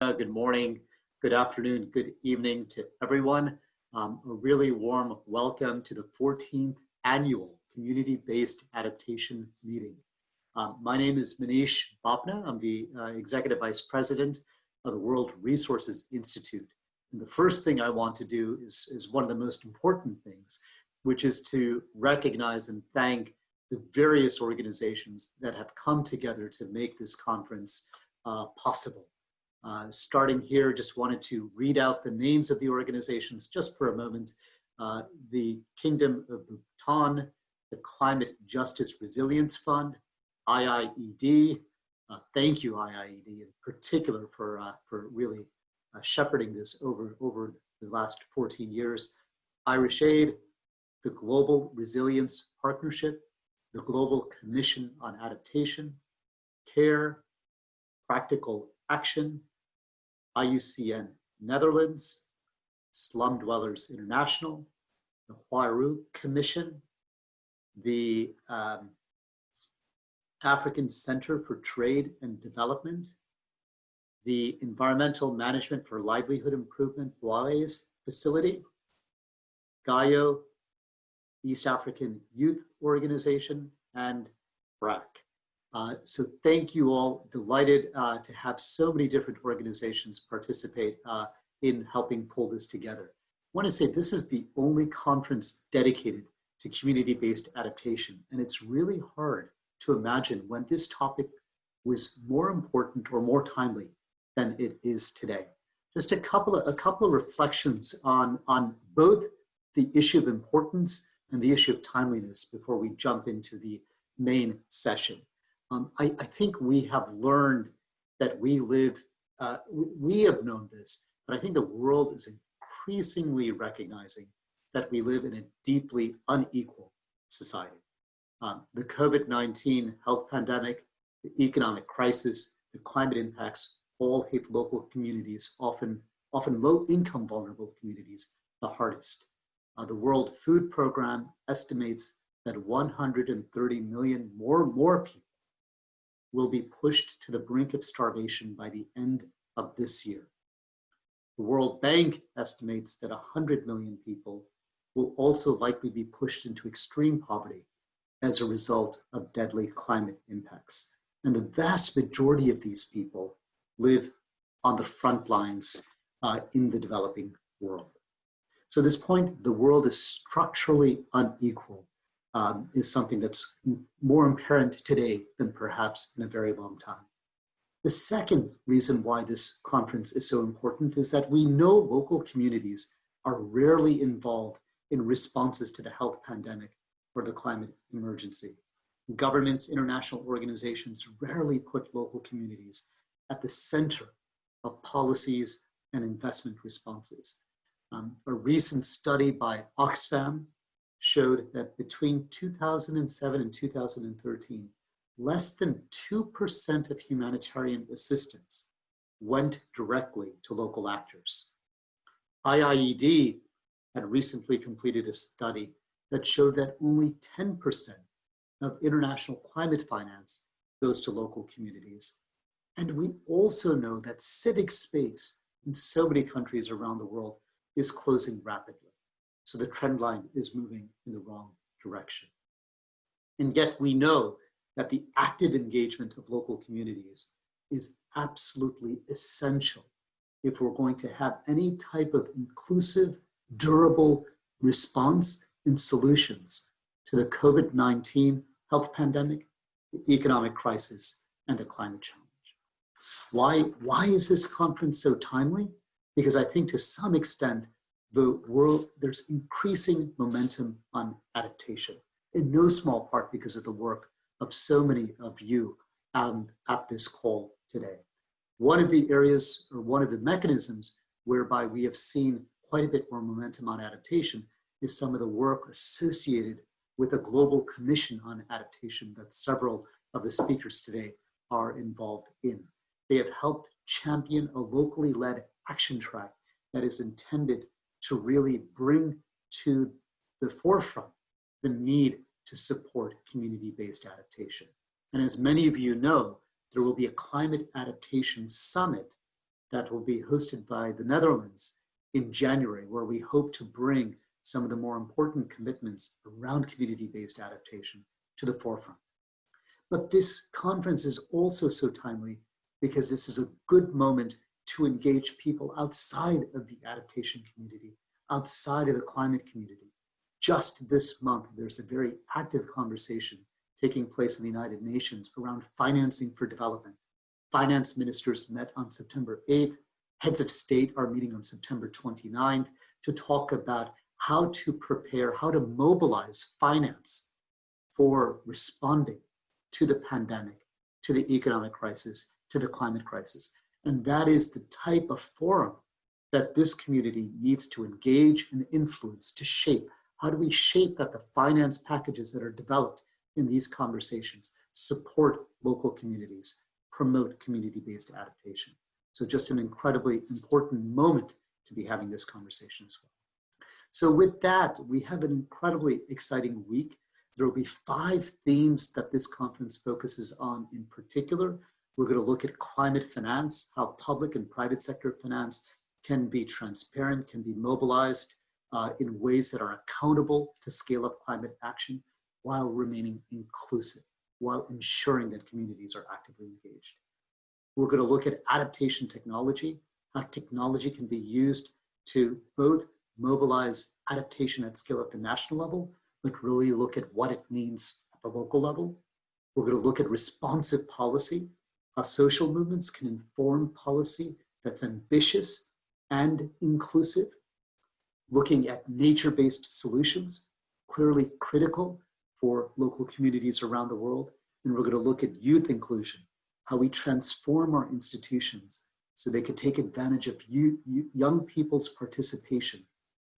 Good morning, good afternoon, good evening to everyone. Um, a really warm welcome to the 14th annual community-based adaptation meeting. Um, my name is Manish Bapna. I'm the uh, Executive Vice President of the World Resources Institute. And the first thing I want to do is, is one of the most important things, which is to recognize and thank the various organizations that have come together to make this conference uh, possible. Uh, starting here, just wanted to read out the names of the organizations just for a moment. Uh, the Kingdom of Bhutan, the Climate Justice Resilience Fund, IIED. Uh, thank you, IIED, in particular for, uh, for really uh, shepherding this over, over the last 14 years. Irish Aid, the Global Resilience Partnership, the Global Commission on Adaptation, CARE, Practical Action, IUCN Netherlands, Slum Dwellers International, the Huairou Commission, the um, African Center for Trade and Development, the Environmental Management for Livelihood Improvement WAIS facility, GAIO, East African Youth Organization, and BRAC. Uh, so thank you all. Delighted uh, to have so many different organizations participate uh, in helping pull this together. I want to say this is the only conference dedicated to community-based adaptation. And it's really hard to imagine when this topic was more important or more timely than it is today. Just a couple of, a couple of reflections on, on both the issue of importance and the issue of timeliness before we jump into the main session. Um, I, I, think we have learned that we live, uh, we, have known this, but I think the world is increasingly recognizing that we live in a deeply unequal society. Um, the COVID-19 health pandemic, the economic crisis, the climate impacts all hit local communities, often, often low-income vulnerable communities, the hardest. Uh, the World Food Program estimates that 130 million more, more people will be pushed to the brink of starvation by the end of this year. The World Bank estimates that 100 million people will also likely be pushed into extreme poverty as a result of deadly climate impacts. And the vast majority of these people live on the front lines uh, in the developing world. So this point, the world is structurally unequal um, is something that's more apparent today than perhaps in a very long time. The second reason why this conference is so important is that we know local communities are rarely involved in responses to the health pandemic or the climate emergency. Governments, international organizations rarely put local communities at the center of policies and investment responses. Um, a recent study by Oxfam showed that between 2007 and 2013, less than 2% of humanitarian assistance went directly to local actors. IIED had recently completed a study that showed that only 10% of international climate finance goes to local communities. And we also know that civic space in so many countries around the world is closing rapidly. So the trend line is moving in the wrong direction. And yet we know that the active engagement of local communities is absolutely essential if we're going to have any type of inclusive, durable response and solutions to the COVID-19 health pandemic, the economic crisis, and the climate challenge. Why, why is this conference so timely? Because I think to some extent, the world, there's increasing momentum on adaptation, in no small part because of the work of so many of you um, at this call today. One of the areas or one of the mechanisms whereby we have seen quite a bit more momentum on adaptation is some of the work associated with a global commission on adaptation that several of the speakers today are involved in. They have helped champion a locally led action track that is intended to really bring to the forefront the need to support community-based adaptation. And as many of you know, there will be a climate adaptation summit that will be hosted by the Netherlands in January, where we hope to bring some of the more important commitments around community-based adaptation to the forefront. But this conference is also so timely because this is a good moment to engage people outside of the adaptation community, outside of the climate community. Just this month, there's a very active conversation taking place in the United Nations around financing for development. Finance ministers met on September 8th. Heads of state are meeting on September 29th to talk about how to prepare, how to mobilize finance for responding to the pandemic, to the economic crisis, to the climate crisis. And that is the type of forum that this community needs to engage and influence to shape. How do we shape that the finance packages that are developed in these conversations support local communities, promote community-based adaptation? So just an incredibly important moment to be having this conversation as well. So with that, we have an incredibly exciting week. There will be five themes that this conference focuses on in particular. We're going to look at climate finance, how public and private sector finance can be transparent, can be mobilized uh, in ways that are accountable to scale up climate action while remaining inclusive, while ensuring that communities are actively engaged. We're going to look at adaptation technology, how technology can be used to both mobilize adaptation at scale at the national level, but really look at what it means at the local level. We're going to look at responsive policy, how social movements can inform policy that's ambitious and inclusive. Looking at nature-based solutions, clearly critical for local communities around the world. And we're going to look at youth inclusion, how we transform our institutions so they can take advantage of you, young people's participation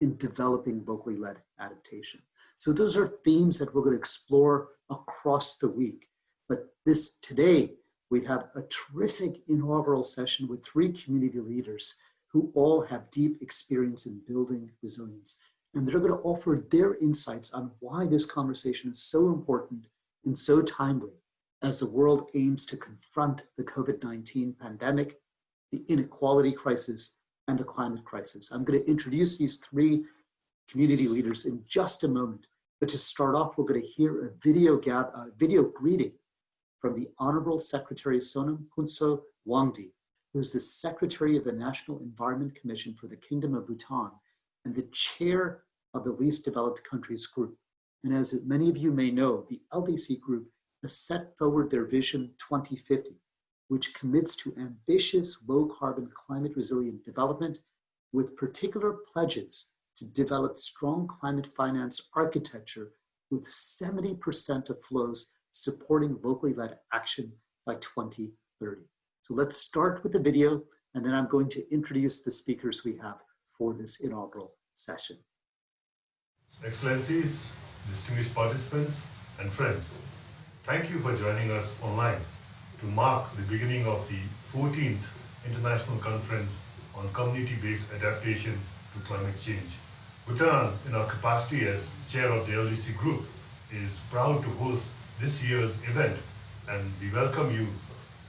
in developing locally led adaptation. So those are themes that we're going to explore across the week. But this today, we have a terrific inaugural session with three community leaders who all have deep experience in building resilience. And they're going to offer their insights on why this conversation is so important and so timely as the world aims to confront the COVID-19 pandemic, the inequality crisis, and the climate crisis. I'm going to introduce these three community leaders in just a moment. But to start off, we're going to hear a video, video greeting from the Honorable Secretary Sonam Phuntsho Wangdi, who is the Secretary of the National Environment Commission for the Kingdom of Bhutan and the chair of the Least Developed Countries Group. And as many of you may know, the LDC Group has set forward their Vision 2050, which commits to ambitious low carbon climate resilient development with particular pledges to develop strong climate finance architecture with 70% of flows supporting locally led action by 2030. So let's start with the video and then I'm going to introduce the speakers we have for this inaugural session. Excellencies, distinguished participants and friends, thank you for joining us online to mark the beginning of the 14th International Conference on Community-Based Adaptation to Climate Change. Bhutan, in our capacity as chair of the LDC group, is proud to host this year's event and we welcome you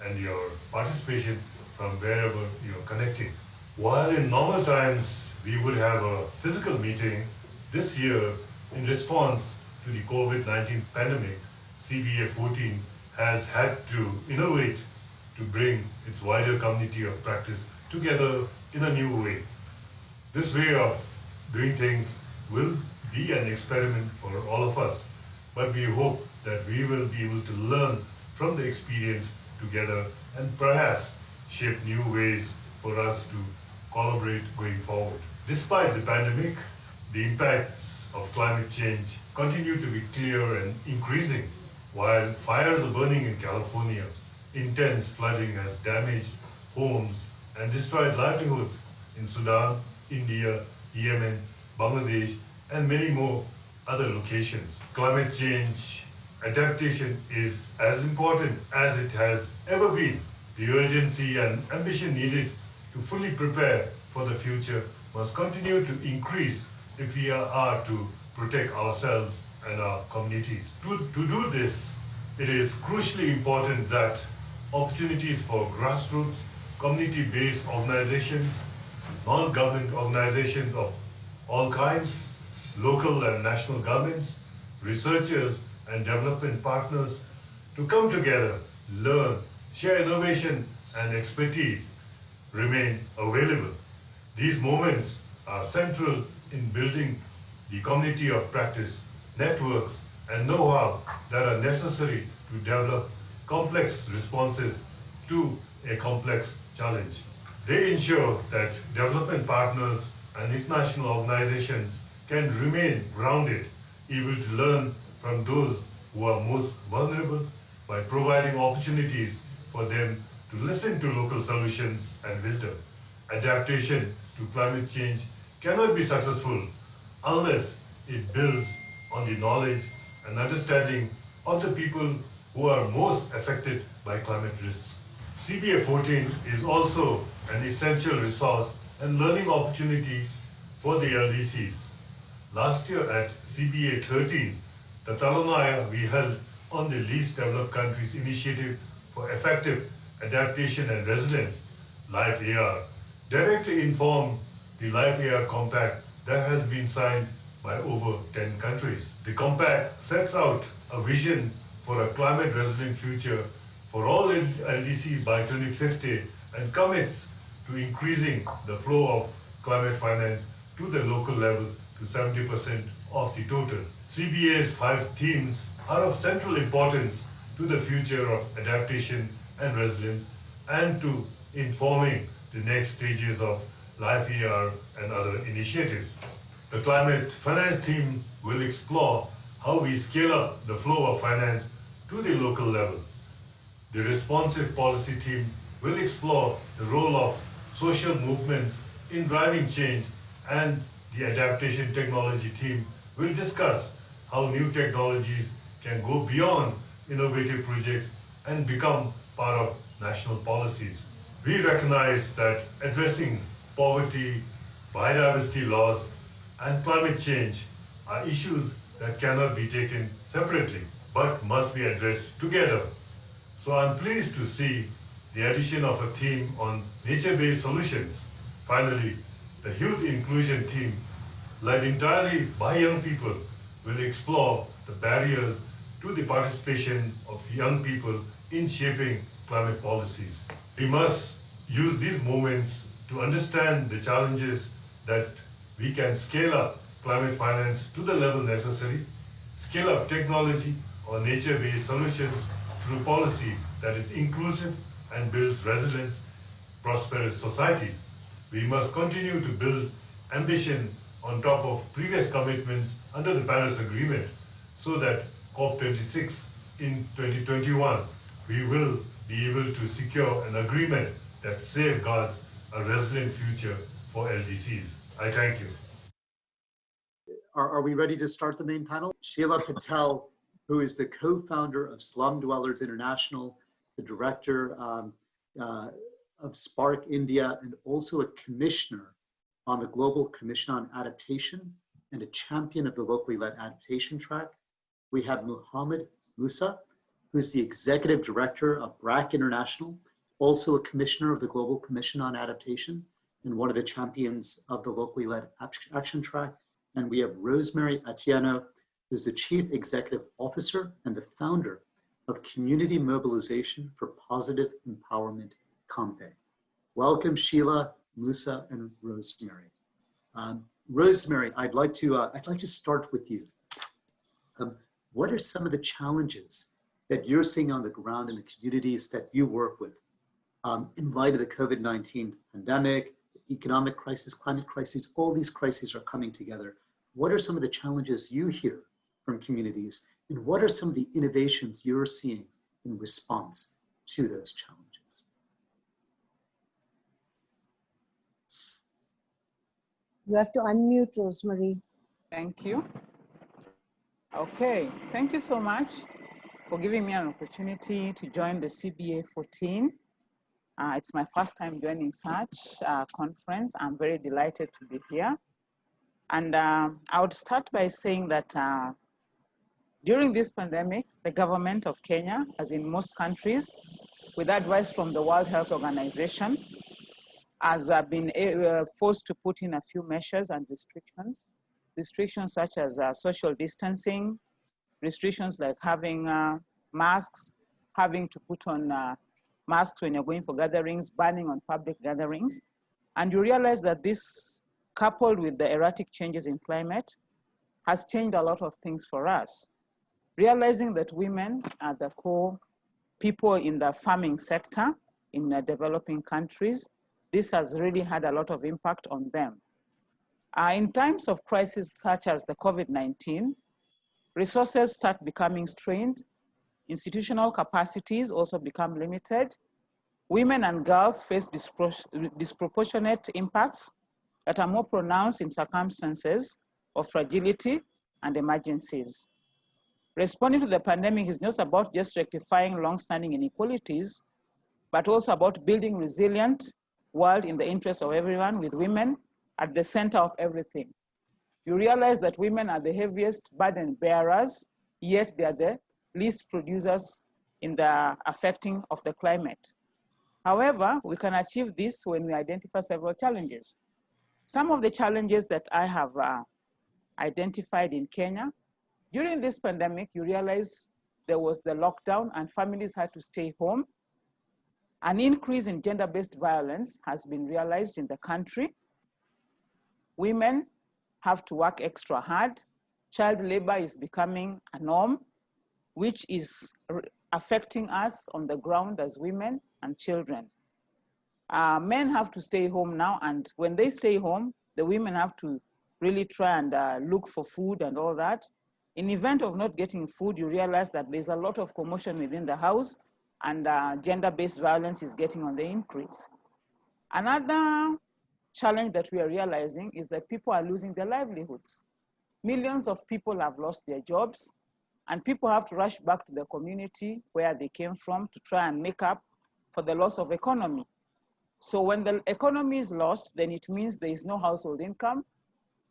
and your participation from wherever you're connecting. While in normal times we would have a physical meeting, this year in response to the COVID-19 pandemic, CBA 14 has had to innovate to bring its wider community of practice together in a new way. This way of doing things will be an experiment for all of us, but we hope that we will be able to learn from the experience together and perhaps shape new ways for us to collaborate going forward. Despite the pandemic, the impacts of climate change continue to be clear and increasing while fires are burning in California, intense flooding has damaged homes and destroyed livelihoods in Sudan, India, Yemen, Bangladesh, and many more other locations. Climate change adaptation is as important as it has ever been. The urgency and ambition needed to fully prepare for the future must continue to increase if we are to protect ourselves and our communities. To, to do this, it is crucially important that opportunities for grassroots community-based organizations, non-government organizations of all kinds, local and national governments, researchers and development partners to come together, learn, share innovation and expertise remain available. These moments are central in building the community of practice, networks, and know-how that are necessary to develop complex responses to a complex challenge. They ensure that development partners and international organizations can remain grounded, able to learn from those who are most vulnerable by providing opportunities for them to listen to local solutions and wisdom. Adaptation to climate change cannot be successful unless it builds on the knowledge and understanding of the people who are most affected by climate risks. CBA 14 is also an essential resource and learning opportunity for the LDCs. Last year at CBA 13, the Talanoa we held on the Least Developed Countries Initiative for Effective Adaptation and Resilience, LIFE AR, directly informed the LIFE AR Compact that has been signed by over 10 countries. The compact sets out a vision for a climate resilient future for all LDCs by 2050 and commits to increasing the flow of climate finance to the local level to 70% of the total. CBA's five themes are of central importance to the future of adaptation and resilience and to informing the next stages of Life ER and other initiatives. The climate finance team will explore how we scale up the flow of finance to the local level. The responsive policy team will explore the role of social movements in driving change and the adaptation technology team will discuss how new technologies can go beyond innovative projects and become part of national policies. We recognize that addressing poverty, biodiversity loss, and climate change are issues that cannot be taken separately, but must be addressed together. So I'm pleased to see the addition of a theme on nature-based solutions. Finally, the youth inclusion team, led entirely by young people, will explore the barriers to the participation of young people in shaping climate policies. We must use these moments to understand the challenges that we can scale up climate finance to the level necessary, scale up technology or nature-based solutions through policy that is inclusive and builds resilience, prosperous societies. We must continue to build ambition on top of previous commitments under the Paris Agreement so that COP26 in 2021, we will be able to secure an agreement that safeguards a resilient future for LDCs. I thank you. Are, are we ready to start the main panel? Sheela Patel, who is the co-founder of Slum Dwellers International, the director um, uh, of SPARC India, and also a commissioner on the Global Commission on Adaptation and a champion of the locally led adaptation track. We have Muhammad Musa, who's the executive director of BRAC International, also a commissioner of the Global Commission on Adaptation and one of the champions of the locally led action track. And we have Rosemary Atieno, who's the chief executive officer and the founder of Community Mobilization for Positive Empowerment, COMPE. Welcome, Sheela, Musa, and Rosemary. Um, Rosemary, I'd like to uh, I'd like to start with you. Um, what are some of the challenges that you're seeing on the ground in the communities that you work with um, in light of the COVID-19 pandemic, economic crisis, climate crisis, all these crises are coming together. What are some of the challenges you hear from communities and what are some of the innovations you're seeing in response to those challenges? You have to unmute Rosemary. Thank you. Okay, thank you so much for giving me an opportunity to join the CBA 14. Uh, it's my first time joining such a conference. I'm very delighted to be here. And uh, I would start by saying that uh, during this pandemic, the government of Kenya, as in most countries, with advice from the World Health Organization, has been uh, forced to put in a few measures and restrictions. Restrictions such as uh, social distancing, restrictions like having uh, masks, having to put on uh, masks when you're going for gatherings, banning on public gatherings. And you realize that this, coupled with the erratic changes in climate, has changed a lot of things for us. Realizing that women are the core people in the farming sector in developing countries, this has really had a lot of impact on them. Uh, in times of crisis such as the COVID-19, resources start becoming strained, institutional capacities also become limited, women and girls face dispro disproportionate impacts that are more pronounced in circumstances of fragility and emergencies. Responding to the pandemic is not about just rectifying long-standing inequalities, but also about building resilient world in the interest of everyone with women at the center of everything. You realize that women are the heaviest burden bearers, yet they are the least producers in the affecting of the climate. However, we can achieve this when we identify several challenges. Some of the challenges that I have uh, identified in Kenya, during this pandemic, you realize there was the lockdown and families had to stay home an increase in gender-based violence has been realized in the country. Women have to work extra hard. Child labor is becoming a norm, which is affecting us on the ground as women and children. Uh, men have to stay home now, and when they stay home, the women have to really try and uh, look for food and all that. In event of not getting food, you realize that there's a lot of commotion within the house and uh, gender-based violence is getting on the increase. Another challenge that we are realizing is that people are losing their livelihoods. Millions of people have lost their jobs and people have to rush back to the community where they came from to try and make up for the loss of economy. So when the economy is lost, then it means there is no household income.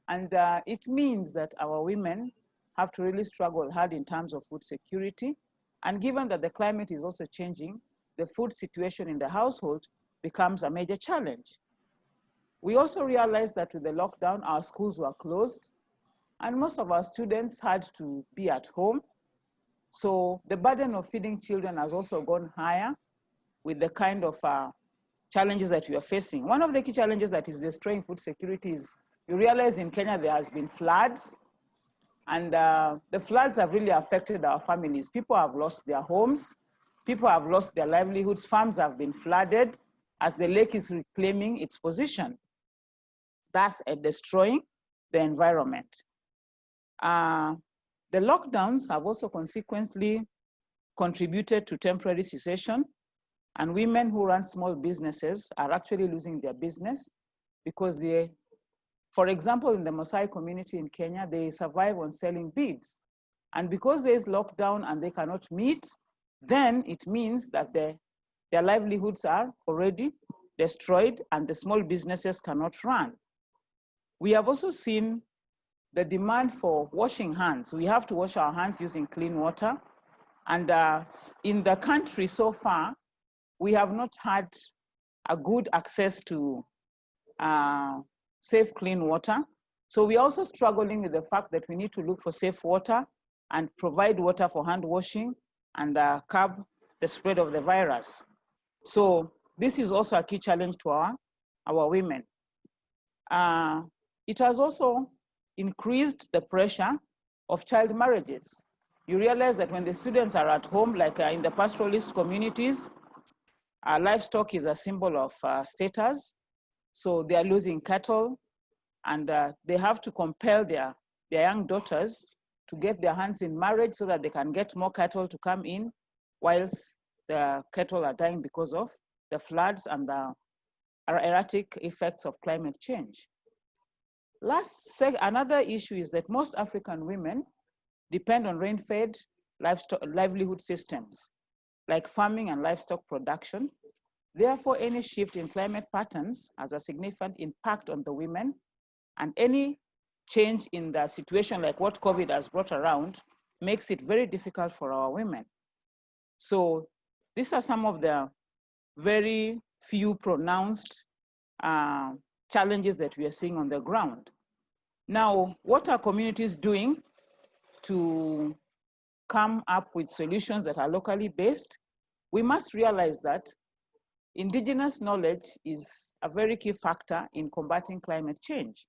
And uh, it means that our women have to really struggle hard in terms of food security and given that the climate is also changing, the food situation in the household becomes a major challenge. We also realized that with the lockdown, our schools were closed and most of our students had to be at home. So the burden of feeding children has also gone higher with the kind of uh, challenges that we are facing. One of the key challenges that is destroying food security is you realize in Kenya there has been floods and uh, the floods have really affected our families. People have lost their homes. People have lost their livelihoods. Farms have been flooded as the lake is reclaiming its position, thus uh, destroying the environment. Uh, the lockdowns have also consequently contributed to temporary cessation and women who run small businesses are actually losing their business because they for example, in the Maasai community in Kenya, they survive on selling beads. And because there is lockdown and they cannot meet, then it means that the, their livelihoods are already destroyed and the small businesses cannot run. We have also seen the demand for washing hands. We have to wash our hands using clean water. And uh, in the country so far, we have not had a good access to uh, safe, clean water. So we're also struggling with the fact that we need to look for safe water and provide water for hand washing and uh, curb the spread of the virus. So this is also a key challenge to our, our women. Uh, it has also increased the pressure of child marriages. You realize that when the students are at home, like uh, in the pastoralist communities, uh, livestock is a symbol of uh, status. So they are losing cattle and uh, they have to compel their, their young daughters to get their hands in marriage so that they can get more cattle to come in whilst the cattle are dying because of the floods and the erratic effects of climate change. Last, another issue is that most African women depend on rain-fed livelihood systems like farming and livestock production Therefore, any shift in climate patterns has a significant impact on the women and any change in the situation like what COVID has brought around makes it very difficult for our women. So these are some of the very few pronounced uh, challenges that we are seeing on the ground. Now, what are communities doing to come up with solutions that are locally based? We must realize that indigenous knowledge is a very key factor in combating climate change.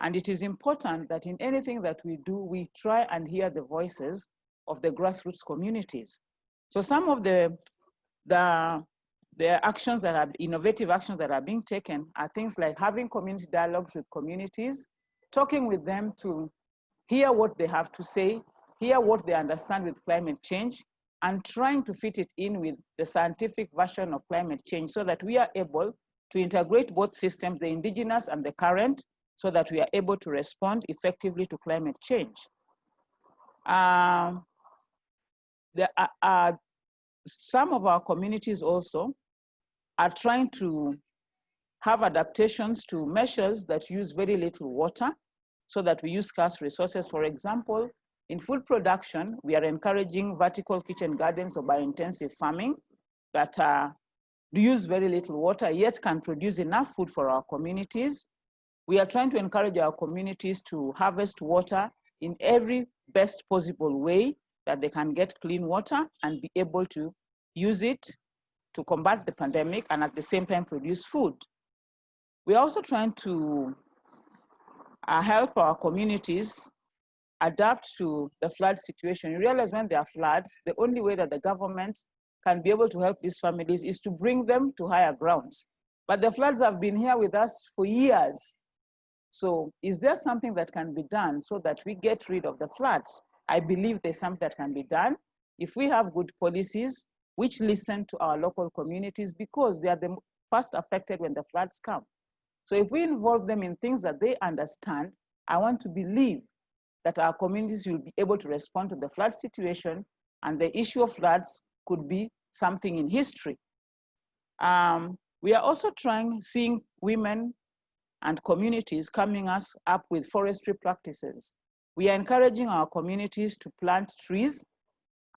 And it is important that in anything that we do, we try and hear the voices of the grassroots communities. So some of the, the, the actions that are, innovative actions that are being taken are things like having community dialogues with communities, talking with them to hear what they have to say, hear what they understand with climate change, and trying to fit it in with the scientific version of climate change so that we are able to integrate both systems, the indigenous and the current, so that we are able to respond effectively to climate change. Um, there are, are, some of our communities also are trying to have adaptations to measures that use very little water so that we use scarce resources. For example, in food production, we are encouraging vertical kitchen gardens or biointensive farming that uh, use very little water, yet can produce enough food for our communities. We are trying to encourage our communities to harvest water in every best possible way that they can get clean water and be able to use it to combat the pandemic and at the same time produce food. We're also trying to uh, help our communities adapt to the flood situation. You realize when there are floods, the only way that the government can be able to help these families is to bring them to higher grounds. But the floods have been here with us for years. So is there something that can be done so that we get rid of the floods? I believe there's something that can be done. If we have good policies which listen to our local communities because they are the first affected when the floods come. So if we involve them in things that they understand, I want to believe that our communities will be able to respond to the flood situation and the issue of floods could be something in history. Um, we are also trying, seeing women and communities coming us up with forestry practices. We are encouraging our communities to plant trees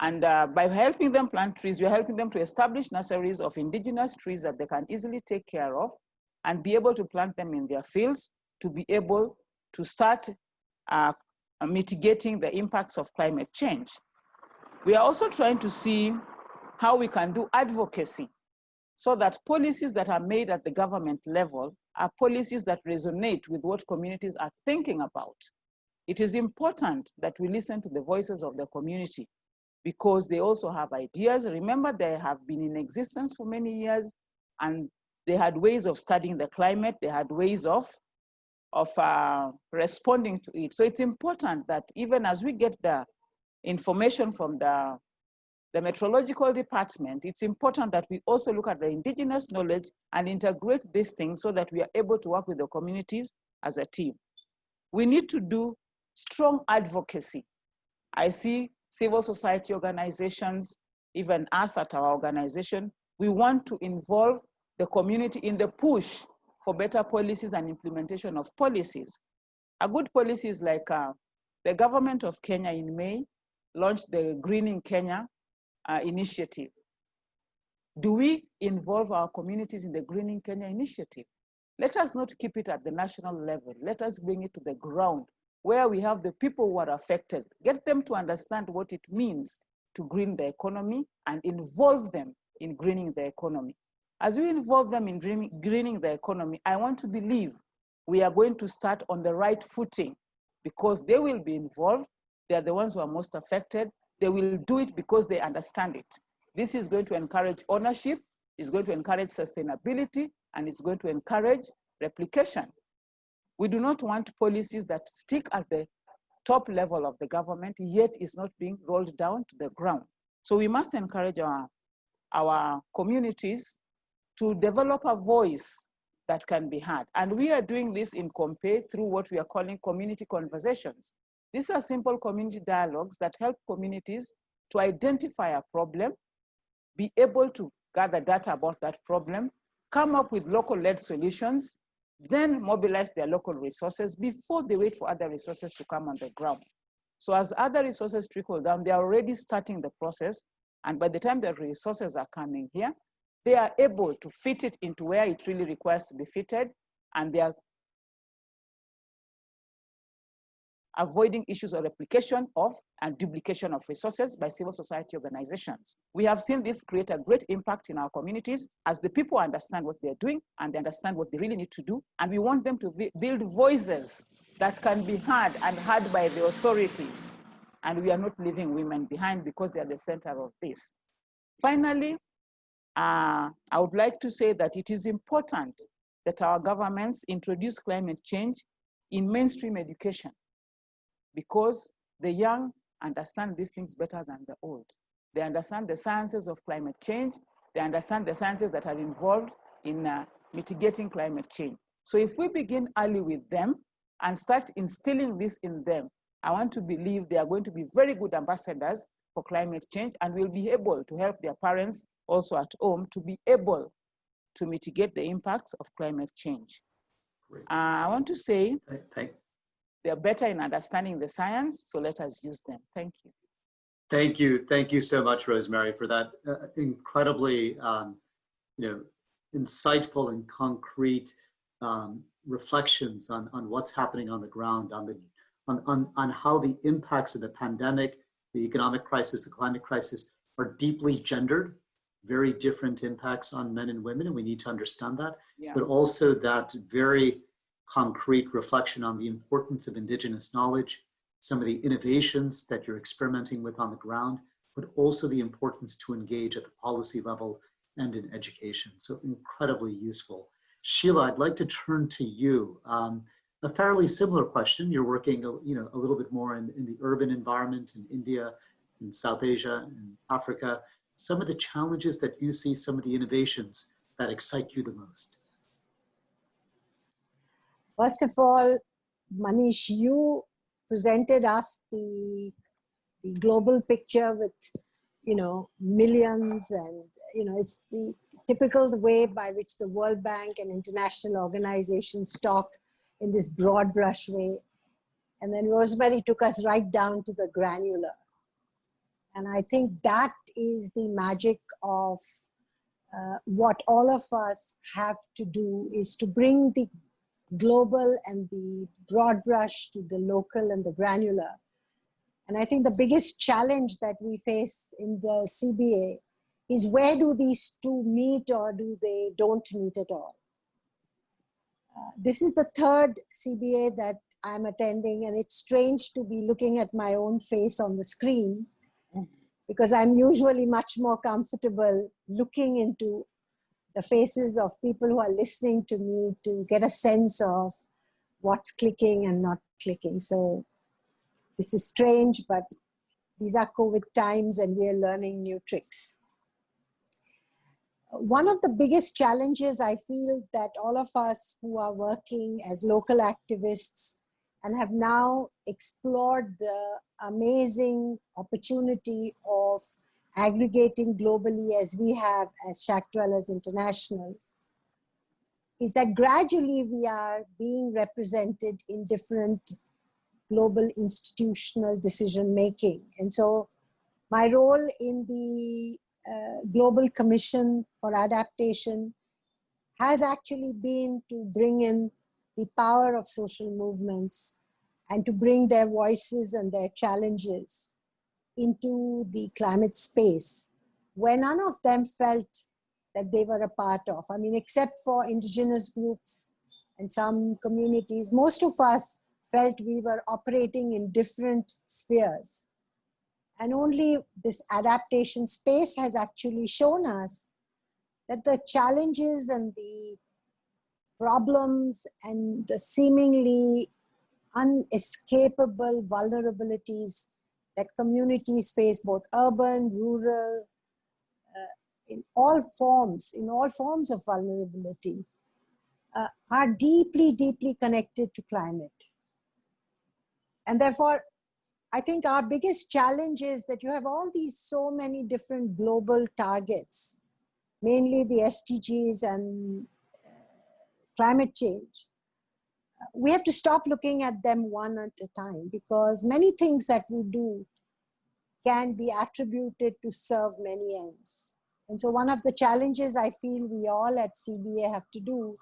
and uh, by helping them plant trees, we are helping them to establish nurseries of indigenous trees that they can easily take care of and be able to plant them in their fields to be able to start uh, Uh, mitigating the impacts of climate change. We are also trying to see how we can do advocacy so that policies that are made at the government level are policies that resonate with what communities are thinking about. It is important that we listen to the voices of the community because they also have ideas. Remember, they have been in existence for many years and they had ways of studying the climate, they had ways of, of uh, responding to it. So it's important that even as we get the information from the, the meteorological department, it's important that we also look at the indigenous knowledge and integrate these things so that we are able to work with the communities as a team. We need to do strong advocacy. I see civil society organizations, even us at our organization, we want to involve the community in the push for better policies and implementation of policies. A good policy is like uh, the government of Kenya in May launched the Greening Kenya uh, initiative. Do we involve our communities in the Greening Kenya initiative? Let us not keep it at the national level. Let us bring it to the ground where we have the people who are affected, get them to understand what it means to green the economy and involve them in greening the economy. As we involve them in greening the economy, I want to believe we are going to start on the right footing because they will be involved. They are the ones who are most affected. They will do it because they understand it. This is going to encourage ownership, it's going to encourage sustainability, and it's going to encourage replication. We do not want policies that stick at the top level of the government, yet is not being rolled down to the ground. So we must encourage our, our communities to develop a voice that can be heard. And we are doing this in Compe through what we are calling community conversations. These are simple community dialogues that help communities to identify a problem, be able to gather data about that problem, come up with local-led solutions, then mobilize their local resources before they wait for other resources to come on the ground. So as other resources trickle down, they are already starting the process And by the time the resources are coming here, they are able to fit it into where it really requires to be fitted, and they are avoiding issues of replication of and duplication of resources by civil society organizations. We have seen this create a great impact in our communities as the people understand what they're doing and they understand what they really need to do. And we want them to build voices that can be heard and heard by the authorities. And we are not leaving women behind because they are the center of this. Finally, uh, I would like to say that it is important that our governments introduce climate change in mainstream education because the young understand these things better than the old. They understand the sciences of climate change. They understand the sciences that are involved in uh, mitigating climate change. So if we begin early with them and start instilling this in them, I want to believe they are going to be very good ambassadors for climate change and will be able to help their parents also at home to be able to mitigate the impacts of climate change. Uh, I want to say, Thank, they're better in understanding the science, so let us use them. Thank you. Thank you. Thank you so much, Rosemary, for that uh, incredibly, um, you know, insightful and concrete um, reflections on, on what's happening on the ground, on, the, on, on, on how the impacts of the pandemic, the economic crisis, the climate crisis are deeply gendered, very different impacts on men and women, and we need to understand that, Yeah. but also that very concrete reflection on the importance of indigenous knowledge, some of the innovations that you're experimenting with on the ground, but also the importance to engage at the policy level and in education. So incredibly useful. Sheela, I'd like to turn to you. Um, a fairly similar question. You're working, you know, a little bit more in, in the urban environment in India, in South Asia, in Africa. Some of the challenges that you see, some of the innovations that excite you the most. First of all, Manish, you presented us the, the global picture with, you know, millions and, you know, it's the typical way by which the World Bank and international organizations talk in this broad brush way. And then Rosemary took us right down to the granular. And I think that is the magic of uh, what all of us have to do is to bring the global and the broad brush to the local and the granular. And I think the biggest challenge that we face in the CBA is where do these two meet or do they don't meet at all? This is the third CBA that I'm attending and it's strange to be looking at my own face on the screen because I'm usually much more comfortable looking into the faces of people who are listening to me to get a sense of what's clicking and not clicking. So this is strange, but these are COVID times and we are learning new tricks. One of the biggest challenges I feel that all of us who are working as local activists and have now explored the amazing opportunity of aggregating globally as we have as Shack Dwellers International, is that gradually we are being represented in different global institutional decision making. And so my role in the uh, Global Commission for Adaptation has actually been to bring in the power of social movements and to bring their voices and their challenges into the climate space where none of them felt that they were a part of. I mean, except for indigenous groups and some communities, most of us felt we were operating in different spheres. And only this adaptation space has actually shown us that the challenges and the problems and the seemingly unescapable vulnerabilities that communities face both urban, rural, uh, in all forms, in all forms of vulnerability, uh, are deeply, deeply connected to climate. And therefore, I think our biggest challenge is that you have all these so many different global targets, mainly the SDGs and uh, climate change we have to stop looking at them one at a time because many things that we do can be attributed to serve many ends. And so one of the challenges I feel we all at CBA have to do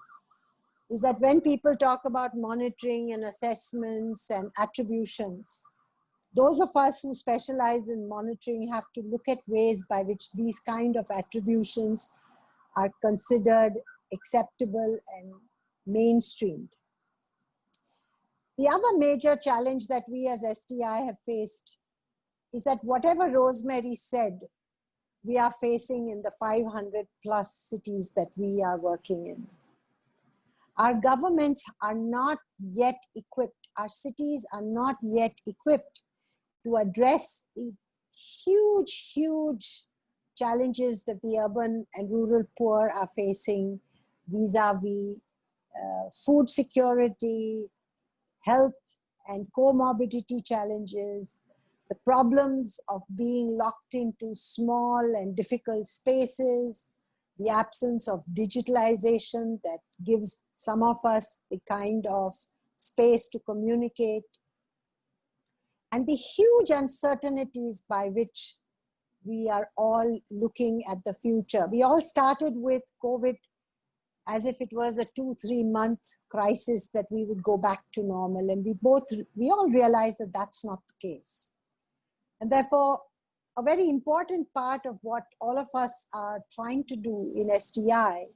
is that when people talk about monitoring and assessments and attributions, those of us who specialize in monitoring have to look at ways by which these kind of attributions are considered acceptable and mainstreamed. The other major challenge that we as SDI have faced is that whatever Rosemary said, we are facing in the 500 plus cities that we are working in. Our governments are not yet equipped, our cities are not yet equipped to address the huge, huge challenges that the urban and rural poor are facing vis-a-vis -vis, uh, food security, health and comorbidity challenges, the problems of being locked into small and difficult spaces, the absence of digitalization that gives some of us the kind of space to communicate, and the huge uncertainties by which we are all looking at the future. We all started with COVID as if it was a two, three month crisis that we would go back to normal. And we both, we all realize that that's not the case. And therefore, a very important part of what all of us are trying to do in SDI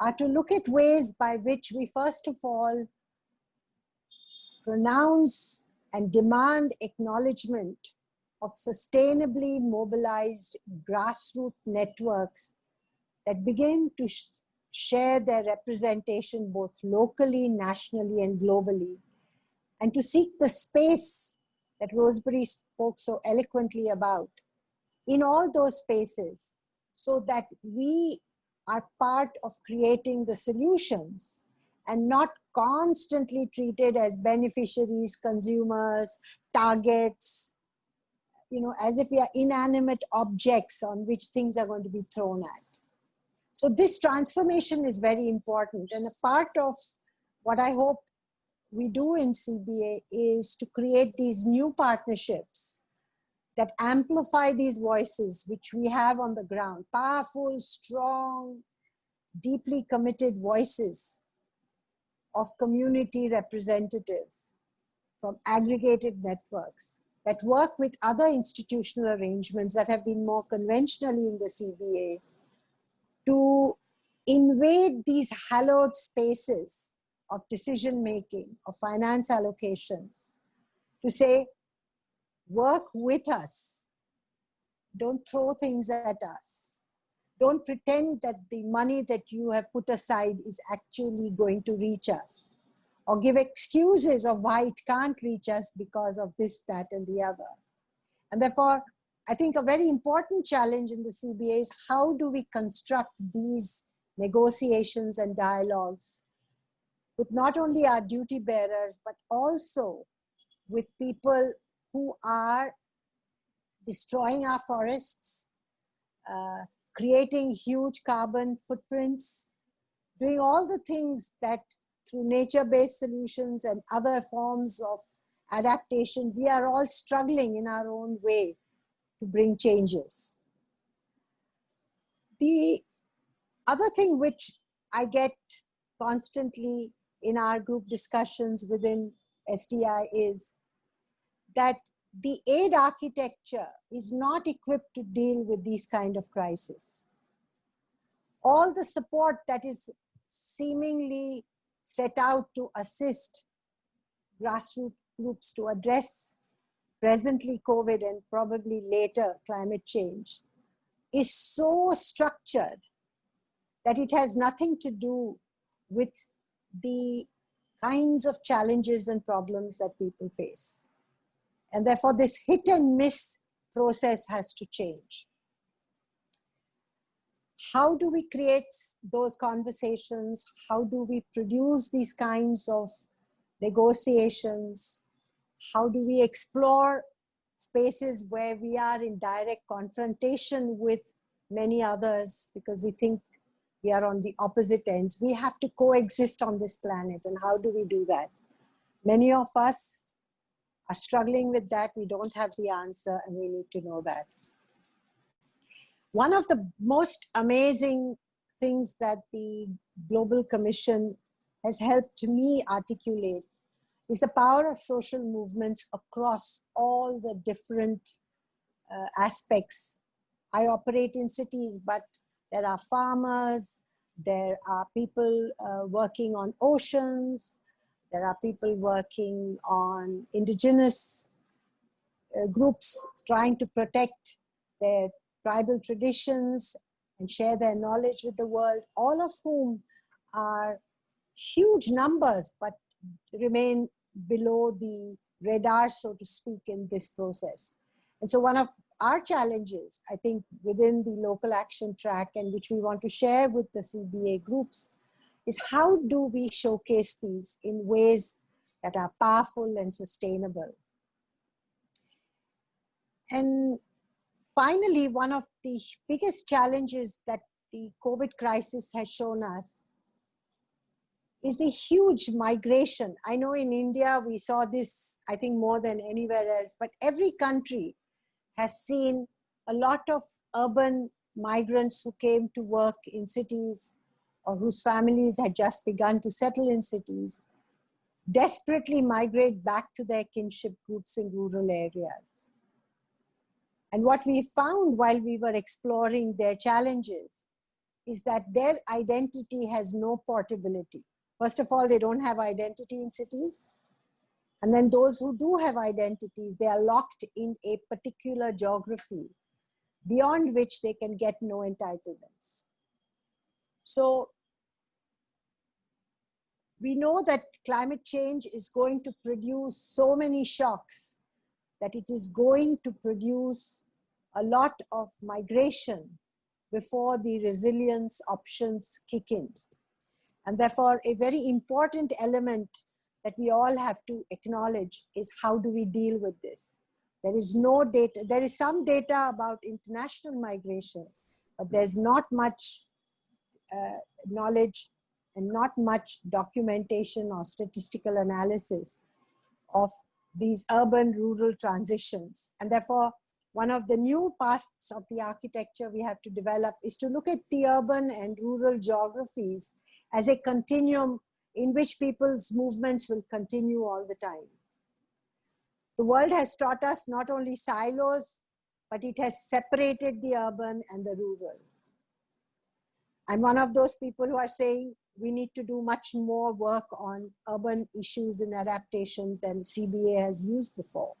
are to look at ways by which we first of all pronounce and demand acknowledgement of sustainably mobilized grassroots networks that begin to sh share their representation both locally, nationally, and globally, and to seek the space that Rosemary spoke so eloquently about in all those spaces so that we are part of creating the solutions and not constantly treated as beneficiaries, consumers, targets, you know, as if we are inanimate objects on which things are going to be thrown at. So this transformation is very important and a part of what I hope we do in CBA is to create these new partnerships that amplify these voices which we have on the ground, powerful, strong, deeply committed voices of community representatives from aggregated networks that work with other institutional arrangements that have been more conventionally in the CBA to invade these hallowed spaces of decision making, of finance allocations, to say, work with us. Don't throw things at us. Don't pretend that the money that you have put aside is actually going to reach us or give excuses of why it can't reach us because of this, that, and the other. And therefore, I think a very important challenge in the CBA is how do we construct these negotiations and dialogues with not only our duty bearers, but also with people who are destroying our forests, uh, creating huge carbon footprints, doing all the things that through nature-based solutions and other forms of adaptation, we are all struggling in our own way to bring changes. The other thing which I get constantly in our group discussions within SDI is that the aid architecture is not equipped to deal with these kind of crises. All the support that is seemingly set out to assist grassroots groups to address presently COVID and probably later climate change is so structured that it has nothing to do with the kinds of challenges and problems that people face. And therefore this hit and miss process has to change. How do we create those conversations? How do we produce these kinds of negotiations? How do we explore spaces where we are in direct confrontation with many others because we think we are on the opposite ends. We have to coexist on this planet and how do we do that? Many of us are struggling with that. We don't have the answer and we need to know that. One of the most amazing things that the Global Commission has helped me articulate is the power of social movements across all the different uh, aspects. I operate in cities, but there are farmers, there are people uh, working on oceans, there are people working on indigenous uh, groups trying to protect their tribal traditions and share their knowledge with the world, all of whom are huge numbers, but remain below the radar, so to speak, in this process. And so one of our challenges, I think, within the local action track and which we want to share with the CBA groups is how do we showcase these in ways that are powerful and sustainable. And finally, one of the biggest challenges that the COVID crisis has shown us is the huge migration. I know in India, we saw this, I think more than anywhere else, but every country has seen a lot of urban migrants who came to work in cities or whose families had just begun to settle in cities, desperately migrate back to their kinship groups in rural areas. And what we found while we were exploring their challenges is that their identity has no portability. First of all, they don't have identity in cities. And then those who do have identities, they are locked in a particular geography beyond which they can get no entitlements. So we know that climate change is going to produce so many shocks that it is going to produce a lot of migration before the resilience options kick in. And therefore, a very important element that we all have to acknowledge is how do we deal with this? There is no data, there is some data about international migration, but there's not much uh, knowledge and not much documentation or statistical analysis of these urban rural transitions. And therefore, one of the new paths of the architecture we have to develop is to look at the urban and rural geographies as a continuum in which people's movements will continue all the time. The world has taught us not only silos, but it has separated the urban and the rural. I'm one of those people who are saying we need to do much more work on urban issues and adaptation than CBA has used before.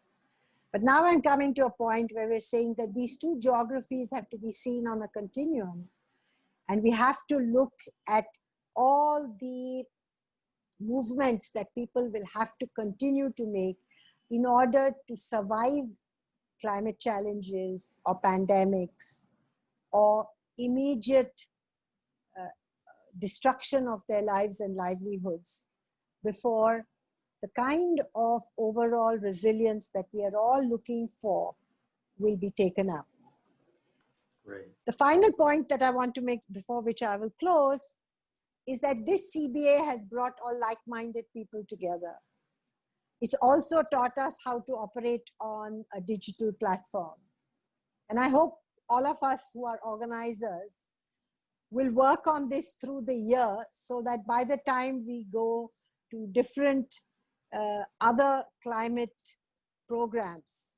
But now I'm coming to a point where we're saying that these two geographies have to be seen on a continuum. And we have to look at all the movements that people will have to continue to make in order to survive climate challenges or pandemics or immediate destruction of their lives and livelihoods before the kind of overall resilience that we are all looking for will be taken up. Great. The final point that I want to make before which I will close is that this CBA has brought all like-minded people together. It's also taught us how to operate on a digital platform. And I hope all of us who are organizers will work on this through the year so that by the time we go to different uh, other climate programs,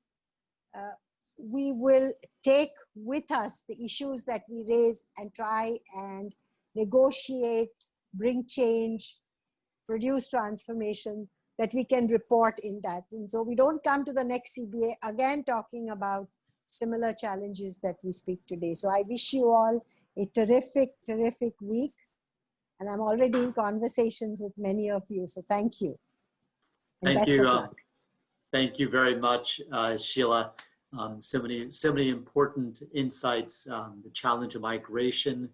uh, we will take with us the issues that we raise and try and negotiate, bring change, produce transformation that we can report in that. And so we don't come to the next CBA again talking about similar challenges that we speak today. So I wish you all a terrific, terrific week. And I'm already in conversations with many of you. So thank you. And Thank you. uh. Thank you very much, uh, Sheela. Um, so many, so many important insights, um, the challenge of migration,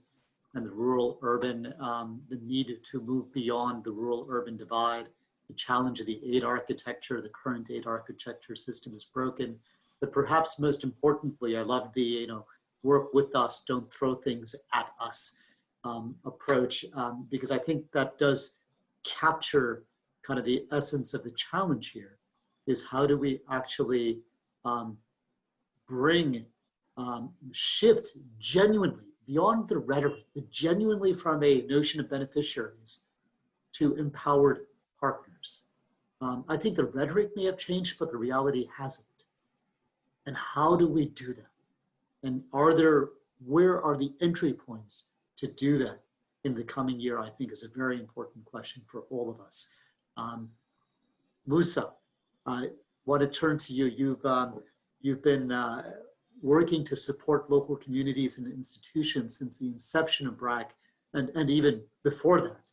and the rural urban, um, the need to move beyond the rural urban divide, the challenge of the aid architecture, the current aid architecture system is broken. But perhaps most importantly, I love the, you know, work with us, don't throw things at us um, approach, um, because I think that does capture kind of the essence of the challenge here. is how do we actually um, bring, um, shift genuinely beyond the rhetoric, but genuinely from a notion of beneficiaries to empowered partners. Um, I think the rhetoric may have changed, but the reality hasn't. And how do we do that? And are there, where are the entry points to do that in the coming year, I think is a very important question for all of us. Um, Musa, I want to turn to you. You've, um, you've been uh, working to support local communities and institutions since the inception of BRAC and, and even before that.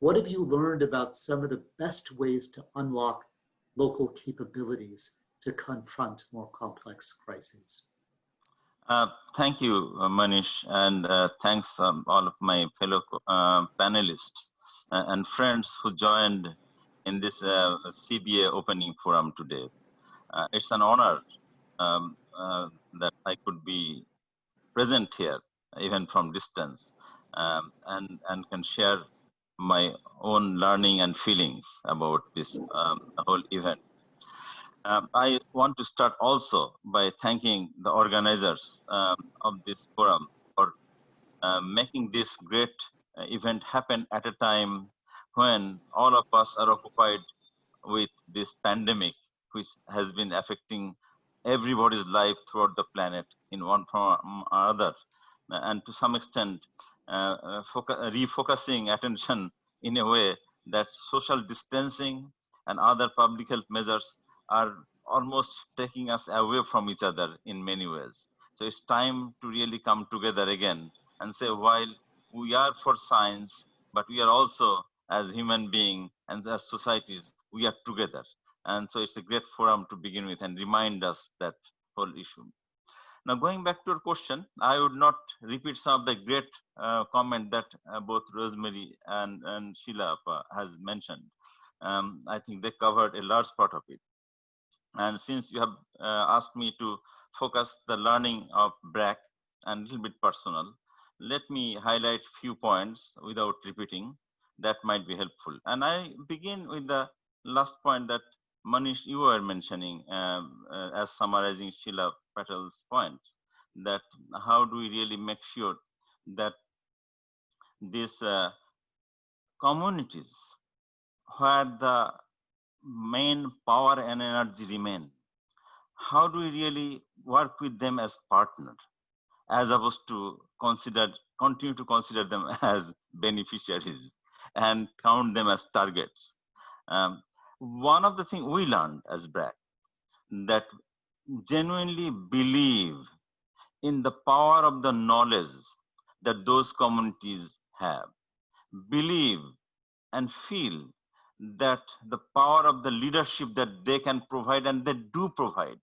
What have you learned about some of the best ways to unlock local capabilities to confront more complex crises? Uh, thank you, uh, Manish, and uh, thanks um, all of my fellow uh, panelists uh, and friends who joined in this CBA opening forum today. it's an honor um, that I could be present here, even from distance, um, and, and can share my own learning and feelings about this um, whole event. Um, I want to start also by thanking the organizers um, of this forum for uh, making this great uh, event happen at a time when all of us are occupied with this pandemic, which has been affecting everybody's life throughout the planet in one form or other. And to some extent, uh, uh refocusing attention in a way that social distancing and other public health measures are almost taking us away from each other in many ways. So it's time to really come together again and say, while we are for science, but we are also as human beings and as societies, we are together. And so it's a great forum to begin with and remind us that whole issue. Now, going back to your question, I would not repeat some of the great uh, comment that uh, both Rosemary and, and Sheela has mentioned. Um, I think they covered a large part of it. And since you have uh, asked me to focus the learning of BRAC and a little bit personal, let me highlight few points without repeating that might be helpful. And I begin with the last point that Manish, you were mentioning um, uh, as summarizing Sheela Patel's point, that how do we really make sure that these uh, communities where the main power and energy remain. How do we really work with them as partners as opposed to consider continue to consider them as beneficiaries and count them as targets? Um, one of the things we learned as BRAC that genuinely believe in the power of the knowledge that those communities have. Believe and feel that the power of the leadership that they can provide and they do provide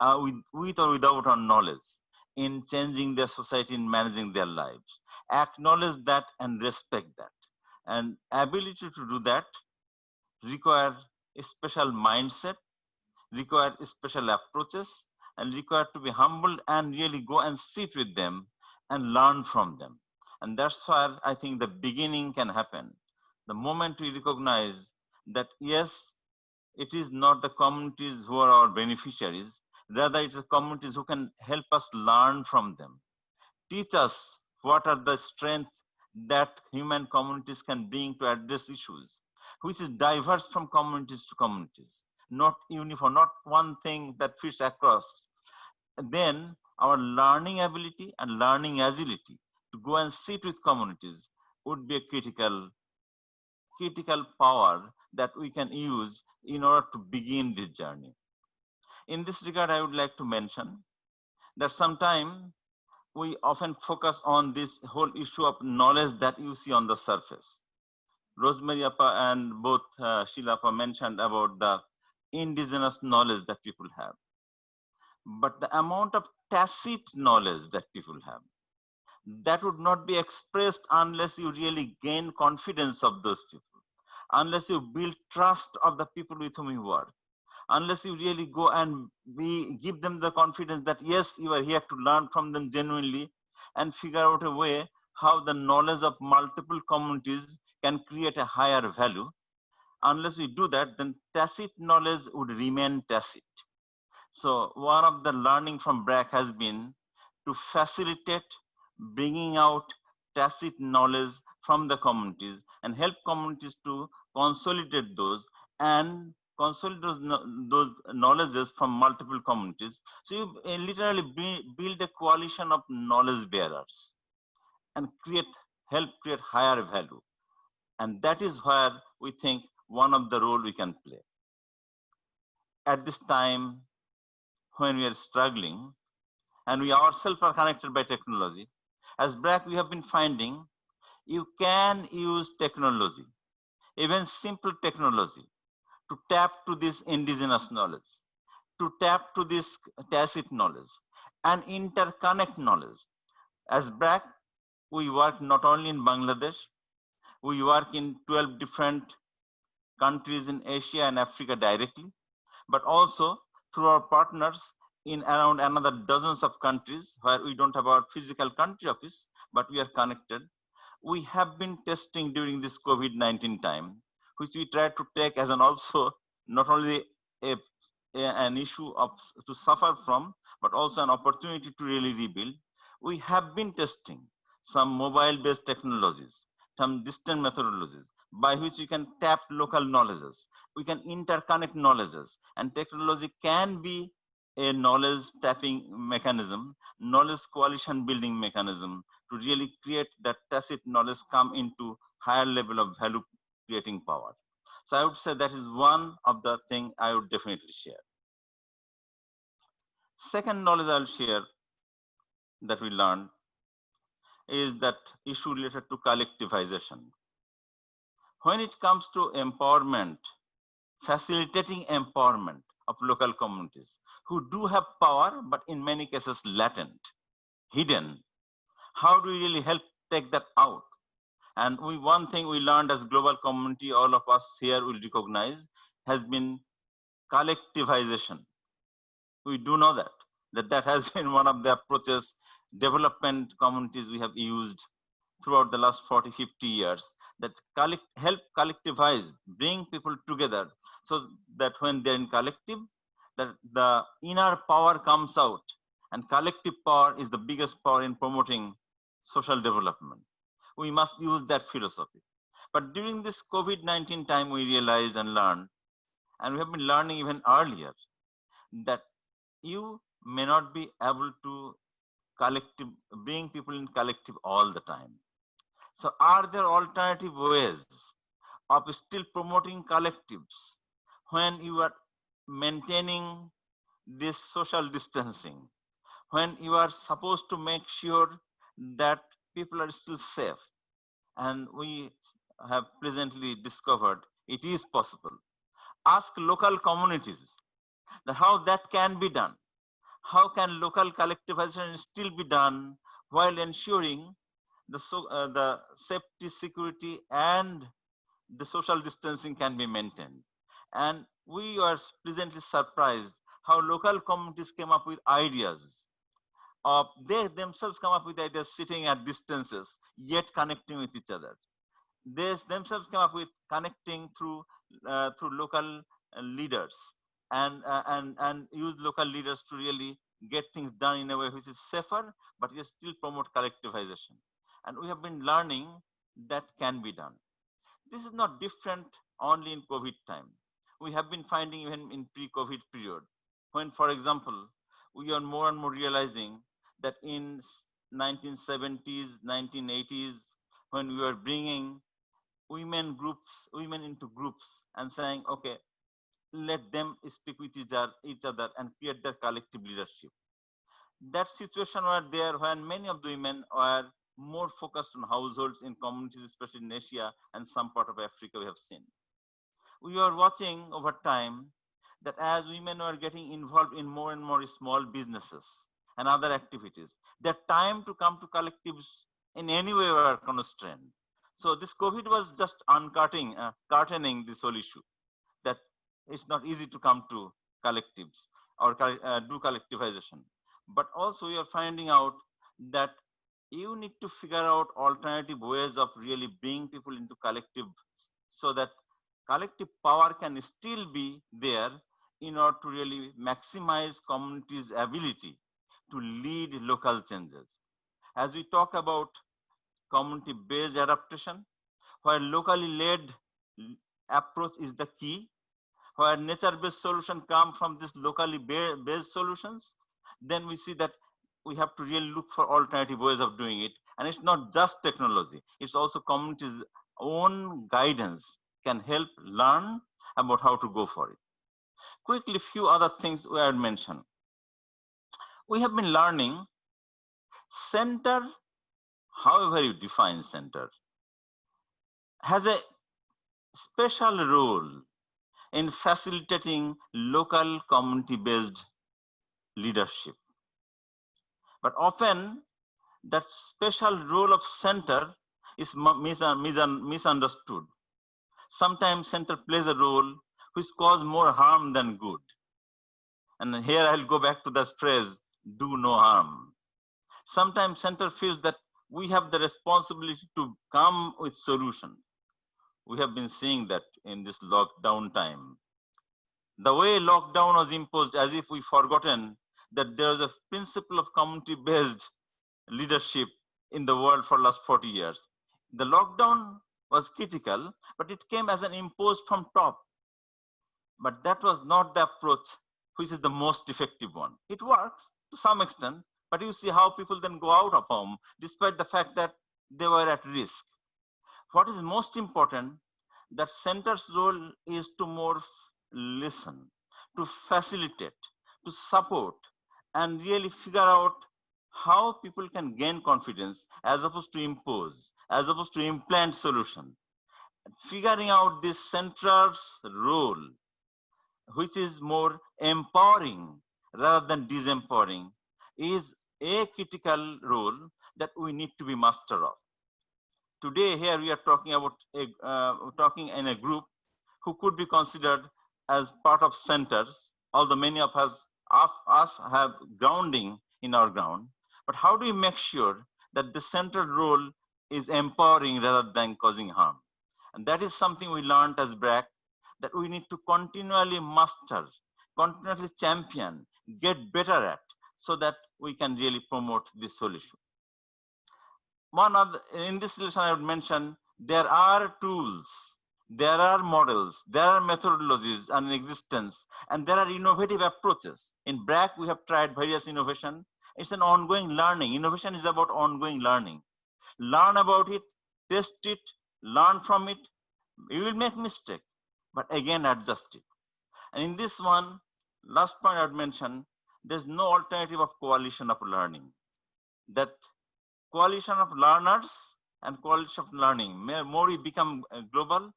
uh, with, with or without our knowledge in changing their society in managing their lives. Acknowledge that and respect that. And ability to do that require a special mindset require special approaches and require to be humble and really go and sit with them and learn from them. And that's where i think the beginning can happen the moment we recognize that yes, it is not the communities who are our beneficiaries, rather it's the communities who can help us learn from them. Teach us what are the strengths that human communities can bring to address issues, which is diverse from communities to communities, not uniform, not one thing that fits across. Then our learning ability and learning agility to go and sit with communities would be a critical critical power that we can use in order to begin this journey. In this regard, I would like to mention that sometimes we often focus on this whole issue of knowledge that you see on the surface. Rosemary Appa and both uh, Sheela Appa mentioned about the indigenous knowledge that people have. But the amount of tacit knowledge that people have, that would not be expressed unless you really gain confidence of those people, unless you build trust of the people with whom you work, unless you really go and be, give them the confidence that yes, you are here to learn from them genuinely and figure out a way how the knowledge of multiple communities can create a higher value. unless we do that, then tacit knowledge would remain tacit. So one of the learning from BRAC has been to facilitate bringing out tacit knowledge from the communities and help communities to consolidate those and consolidate those, those knowledges from multiple communities. So you uh, literally build a coalition of knowledge bearers and create, help create higher value. And that is where we think one of the role we can play. At this time, when we are struggling, and we ourselves are connected by technology, as BRAC we have been finding, you can use technology, even simple technology, to tap to this indigenous knowledge, to tap to this tacit knowledge, and interconnect knowledge. As BRAC, we work not only in Bangladesh, we work in 12 different countries in Asia and Africa directly, but also through our partners in around another dozens of countries where we don't have our physical country office, but we are connected. We have been testing during this COVID-19 time, which we try to take as an also not only a, a, an issue of to suffer from, but also an opportunity to really rebuild. We have been testing some mobile-based technologies, some distant methodologies, by which we can tap local knowledges. We can interconnect knowledges and technology can be a knowledge tapping mechanism, knowledge coalition building mechanism to really create that tacit knowledge come into higher level of value creating power. So I would say that is one of the thing I would definitely share. Second knowledge I'll share that we learned is that issue related to collectivization when it comes to empowerment, facilitating empowerment of local communities who do have power, but in many cases latent, hidden, how do we really help take that out? And we, one thing we learned as global community, all of us here will recognize, has been collectivization. We do know that, that that has been one of the approaches development communities we have used throughout the last 40, 50 years that collect, help collectivize, bring people together so that when they're in collective, that the inner power comes out and collective power is the biggest power in promoting social development. We must use that philosophy. But during this COVID-19 time, we realized and learned, and we have been learning even earlier, that you may not be able to collective bring people in collective all the time so are there alternative ways of still promoting collectives when you are maintaining this social distancing, when you are supposed to make sure that people are still safe? And we have presently discovered it is possible. Ask local communities how that can be done. How can local collectivization still be done while ensuring the, so, uh, the safety, security, and the social distancing can be maintained. And we are pleasantly surprised how local communities came up with ideas. Uh, they themselves come up with ideas sitting at distances, yet connecting with each other. They themselves come up with connecting through uh, through local uh, leaders and uh, and and use local leaders to really get things done in a way which is safer, but yet still promote collectivization and we have been learning that can be done. This is not different only in COVID time. We have been finding even in pre-COVID period, when, for example, we are more and more realizing that in 1970s, 1980s, when we were bringing women groups, women into groups and saying, okay, let them speak with each other and create their collective leadership. That situation were there when many of the women were more focused on households in communities, especially in Asia and some part of Africa we have seen. We are watching over time that as women are getting involved in more and more small businesses and other activities, their time to come to collectives in any way were constrained. So this COVID was just uncutting, uh, curtaining this whole issue that it's not easy to come to collectives or uh, do collectivization. But also we are finding out that you need to figure out alternative ways of really bringing people into collective so that collective power can still be there in order to really maximize communities' ability to lead local changes. As we talk about community-based adaptation, where locally led approach is the key, where nature-based solution come from these locally based solutions, then we see that we have to really look for alternative ways of doing it. And it's not just technology, it's also communities' own guidance can help learn about how to go for it. Quickly, few other things we had mentioned. We have been learning center, however you define center, has a special role in facilitating local community-based leadership. But often that special role of center is misunderstood. Sometimes center plays a role which cause more harm than good. And here I'll go back to that phrase, do no harm. Sometimes center feels that we have the responsibility to come with solution. We have been seeing that in this lockdown time. The way lockdown was imposed as if we forgotten that there's a principle of community-based leadership in the world for last 40 years. The lockdown was critical, but it came as an imposed from top. But that was not the approach which is the most effective one. It works to some extent, but you see how people then go out of home despite the fact that they were at risk. What is most important, that center's role is to more listen, to facilitate, to support, and really figure out how people can gain confidence as opposed to impose, as opposed to implant solution. Figuring out this center's role, which is more empowering rather than disempowering, is a critical role that we need to be master of. Today here we are talking about a, uh, talking in a group who could be considered as part of centers, although many of us, of us have grounding in our ground. But how do we make sure that the central role is empowering rather than causing harm? And that is something we learned as BRAC, that we need to continually master, continually champion, get better at, so that we can really promote this solution. One of the, in this relation, I would mention there are tools, there are models, there are methodologies in existence, and there are innovative approaches. In BRAC, we have tried various innovation. It's an ongoing learning. Innovation is about ongoing learning. Learn about it, test it, learn from it. You will make mistake, but again adjust it. And in this one, last point I'd mention, there's no alternative of coalition of learning. That coalition of learners and coalition of learning, more we become uh, global,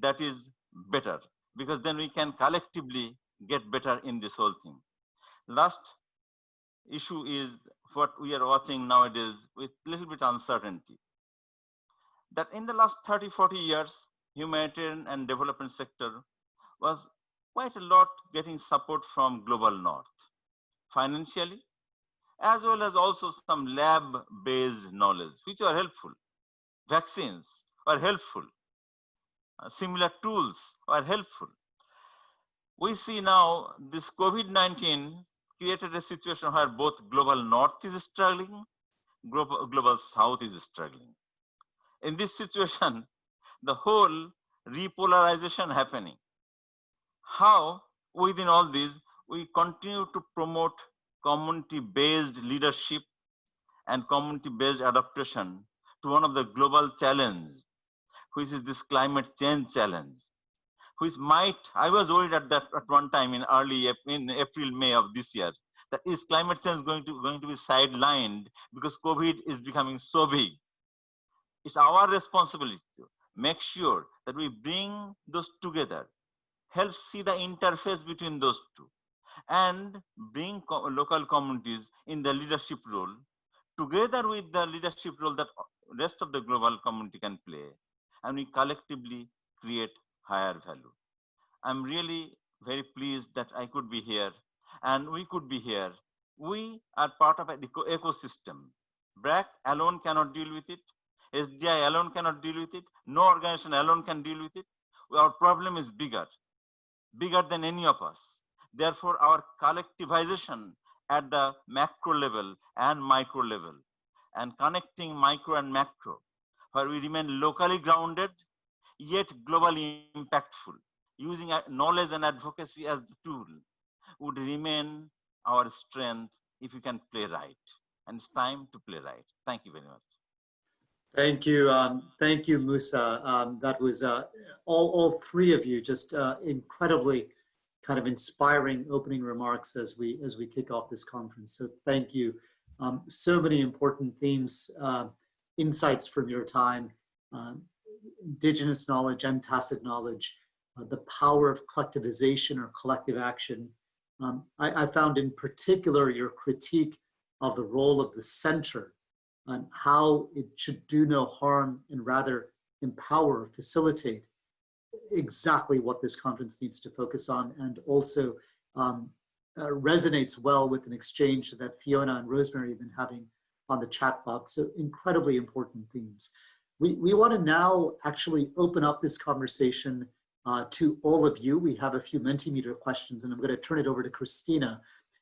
that is better because then we can collectively get better in this whole thing. Last issue is what we are watching nowadays with a little bit uncertainty. That in the last 30, 40 years, humanitarian and development sector was quite a lot getting support from global north financially, as well as also some lab-based knowledge, which are helpful. Vaccines are helpful. Uh, similar tools are helpful. We see now this COVID-19 created a situation where both global north is struggling, global, global south is struggling. In this situation, the whole repolarization happening. How within all this we continue to promote community-based leadership and community-based adaptation to one of the global challenge, which is this climate change challenge, which might, I was worried at that at one time in early, in April, May of this year, that is climate change going to, going to be sidelined because COVID is becoming so big. It's our responsibility to make sure that we bring those together, help see the interface between those two and bring co local communities in the leadership role together with the leadership role that rest of the global community can play and we collectively create higher value. I'm really very pleased that I could be here and we could be here. We are part of an eco ecosystem. BRAC alone cannot deal with it. SDI alone cannot deal with it. No organization alone can deal with it. our problem is bigger, bigger than any of us. Therefore, our collectivization at the macro level and micro level and connecting micro and macro, where we remain locally grounded, yet globally impactful, using knowledge and advocacy as the tool, would remain our strength if we can play right. And it's time to play right. Thank you very much. Thank you. Um, thank you, Musa. Um, that was uh, all, all three of you just uh, incredibly kind of inspiring opening remarks as we as we kick off this conference. So thank you. Um, so many important themes, uh, insights from your time, um, indigenous knowledge and tacit knowledge, uh, the power of collectivization or collective action. Um, I, I found in particular your critique of the role of the center and how it should do no harm and rather empower, facilitate exactly what this conference needs to focus on and also um, uh, resonates well with an exchange that Fiona and Rosemary have been having on the chat box. So incredibly important themes. We, we want to now actually open up this conversation uh, to all of you. We have a few Mentimeter questions and I'm going to turn it over to Christina,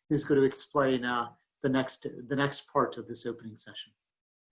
who's going to explain uh, the, next, the next part of this opening session.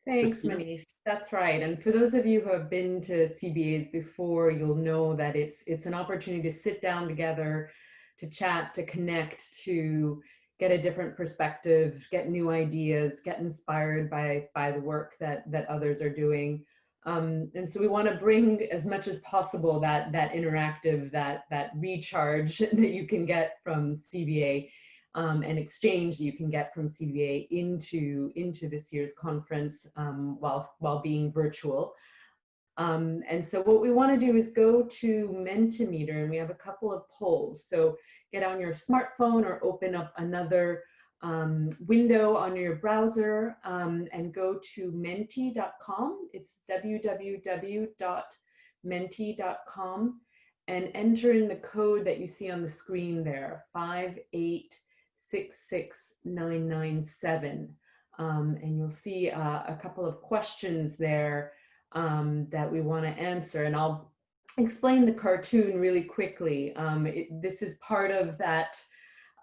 Thanks, Christina? Manish. That's right. And for those of you who have been to CBAs before, you'll know that it's it's an opportunity to sit down together, to chat, to connect, to get a different perspective, get new ideas, get inspired by by the work that that others are doing. Um, and so we want to bring as much as possible that that interactive, that that recharge that you can get from CBA um, and exchange that you can get from CBA into, into this year's conference um, while, while being virtual. Um, and so what we want to do is go to Mentimeter and we have a couple of polls. So get on your smartphone or open up another um, window on your browser um, and go to menti.com. It's www.menti.com and enter in the code that you see on the screen there, 58 66997. Um, and you'll see uh, a couple of questions there um, that we want to answer. And I'll explain the cartoon really quickly. Um, it, this is part of that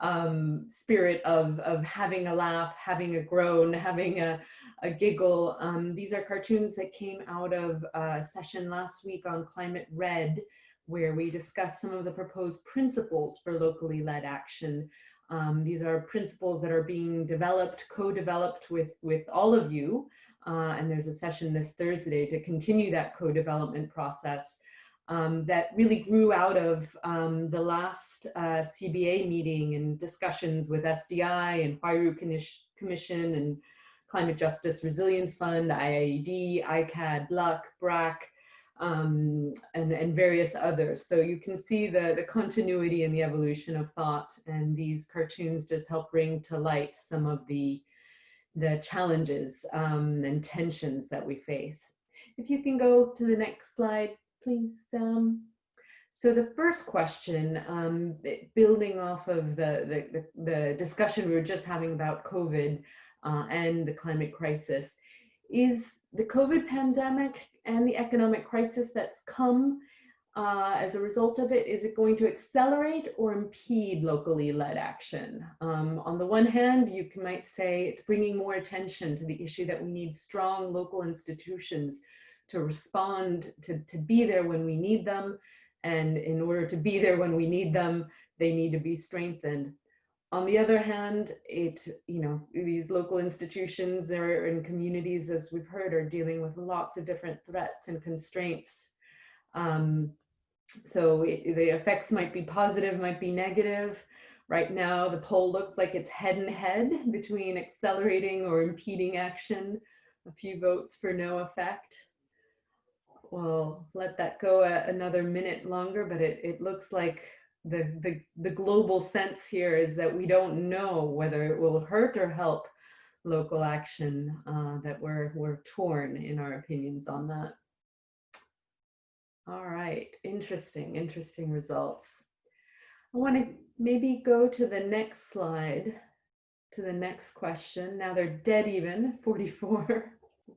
um, spirit of, of having a laugh, having a groan, having a, a giggle. Um, these are cartoons that came out of a session last week on Climate Red, where we discussed some of the proposed principles for locally led action um, these are principles that are being developed, co-developed with, with all of you. Uh, and there's a session this Thursday to continue that co-development process um, that really grew out of um, the last uh, CBA meeting and discussions with SDI and Huairou Commission and Climate Justice Resilience Fund, IIED, ICAD, LUC, BRAC, um, and, and various others. So you can see the, the continuity and the evolution of thought and these cartoons just help bring to light some of the, the challenges um, and tensions that we face. If you can go to the next slide, please. Um, so the first question, um, building off of the, the, the, discussion we were just having about COVID uh, and the climate crisis, is the COVID pandemic and the economic crisis that's come uh, as a result of it, is it going to accelerate or impede locally led action? Um, on the one hand, you might say it's bringing more attention to the issue that we need strong local institutions to respond, to, to be there when we need them. And in order to be there when we need them, they need to be strengthened. On the other hand, it, you know, these local institutions are, and communities, as we've heard, are dealing with lots of different threats and constraints. Um, so it, the effects might be positive, might be negative. Right now, the poll looks like it's head and head between accelerating or impeding action, a few votes for no effect. We'll let that go another minute longer, but it, it looks like the, the, the global sense here is that we don't know whether it will hurt or help local action, uh, that we're, we're torn in our opinions on that. All right, interesting, interesting results. I want to maybe go to the next slide, to the next question. Now they're dead even, 44,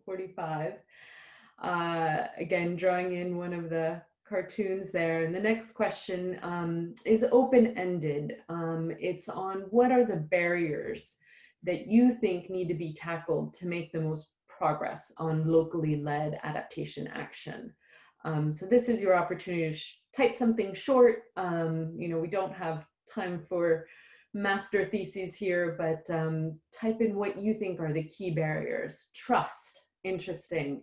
45. Uh, again, drawing in one of the cartoons there. And the next question um, is open-ended. Um, it's on what are the barriers that you think need to be tackled to make the most progress on locally led adaptation action. Um, so this is your opportunity to type something short. Um, you know, we don't have time for master theses here, but um, type in what you think are the key barriers. Trust, interesting.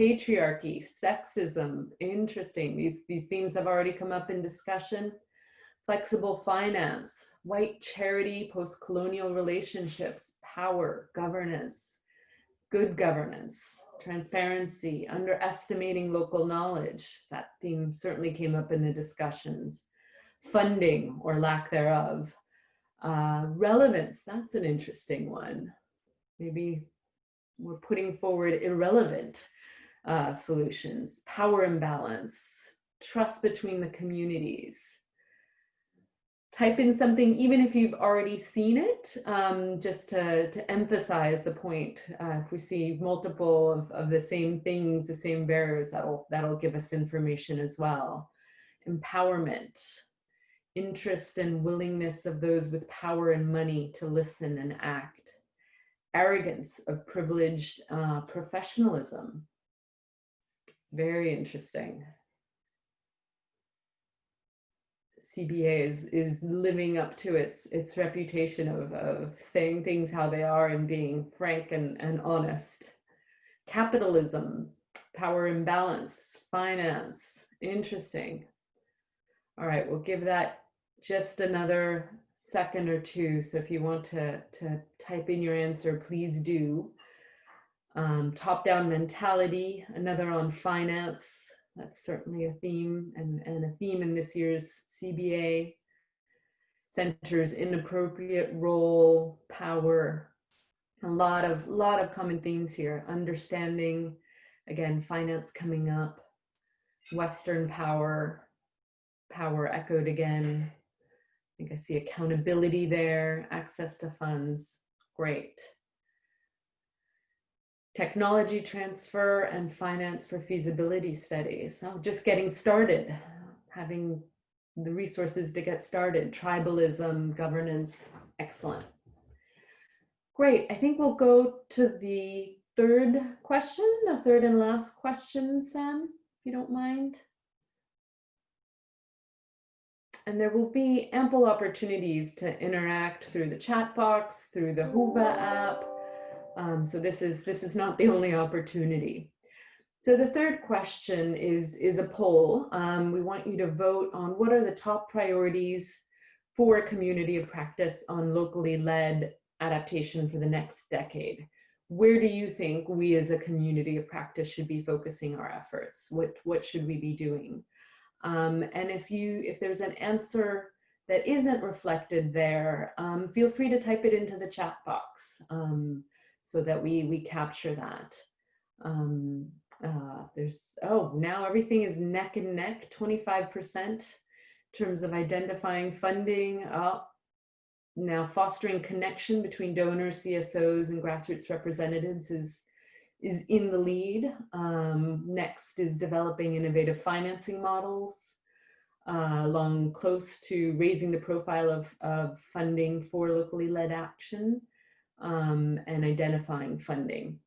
Patriarchy, sexism, interesting. These, these themes have already come up in discussion. Flexible finance, white charity, post-colonial relationships, power, governance, good governance, transparency, underestimating local knowledge. That theme certainly came up in the discussions. Funding or lack thereof. Uh, relevance, that's an interesting one. Maybe we're putting forward irrelevant uh, solutions. Power imbalance, trust between the communities, type in something, even if you've already seen it, um, just to, to emphasize the point. Uh, if we see multiple of, of the same things, the same barriers, that'll, that'll give us information as well. Empowerment, interest and willingness of those with power and money to listen and act. Arrogance of privileged uh, professionalism. Very interesting. CBA is is living up to its its reputation of of saying things how they are and being frank and and honest. Capitalism, power imbalance, finance, interesting. All right, we'll give that just another second or two. So if you want to to type in your answer, please do. Um, top-down mentality, another on finance, that's certainly a theme and, and a theme in this year's CBA. Centers inappropriate role, power, a lot of lot of common themes here. Understanding, again, finance coming up, Western power, power echoed again. I think I see accountability there, access to funds, great technology transfer and finance for feasibility studies. So just getting started, having the resources to get started, tribalism, governance, excellent. Great, I think we'll go to the third question, the third and last question, Sam, if you don't mind. And there will be ample opportunities to interact through the chat box, through the Whova app, um, so this is, this is not the only opportunity. So the third question is, is a poll. Um, we want you to vote on what are the top priorities for a community of practice on locally led adaptation for the next decade. Where do you think we as a community of practice should be focusing our efforts? What, what should we be doing? Um, and if you, if there's an answer that isn't reflected there, um, feel free to type it into the chat box. Um, so that we we capture that. Um, uh, there's, oh, now everything is neck and neck, 25% in terms of identifying funding. Uh, now fostering connection between donors, CSOs, and grassroots representatives is, is in the lead. Um, next is developing innovative financing models. Uh, along close to raising the profile of, of funding for locally led action um, and identifying funding.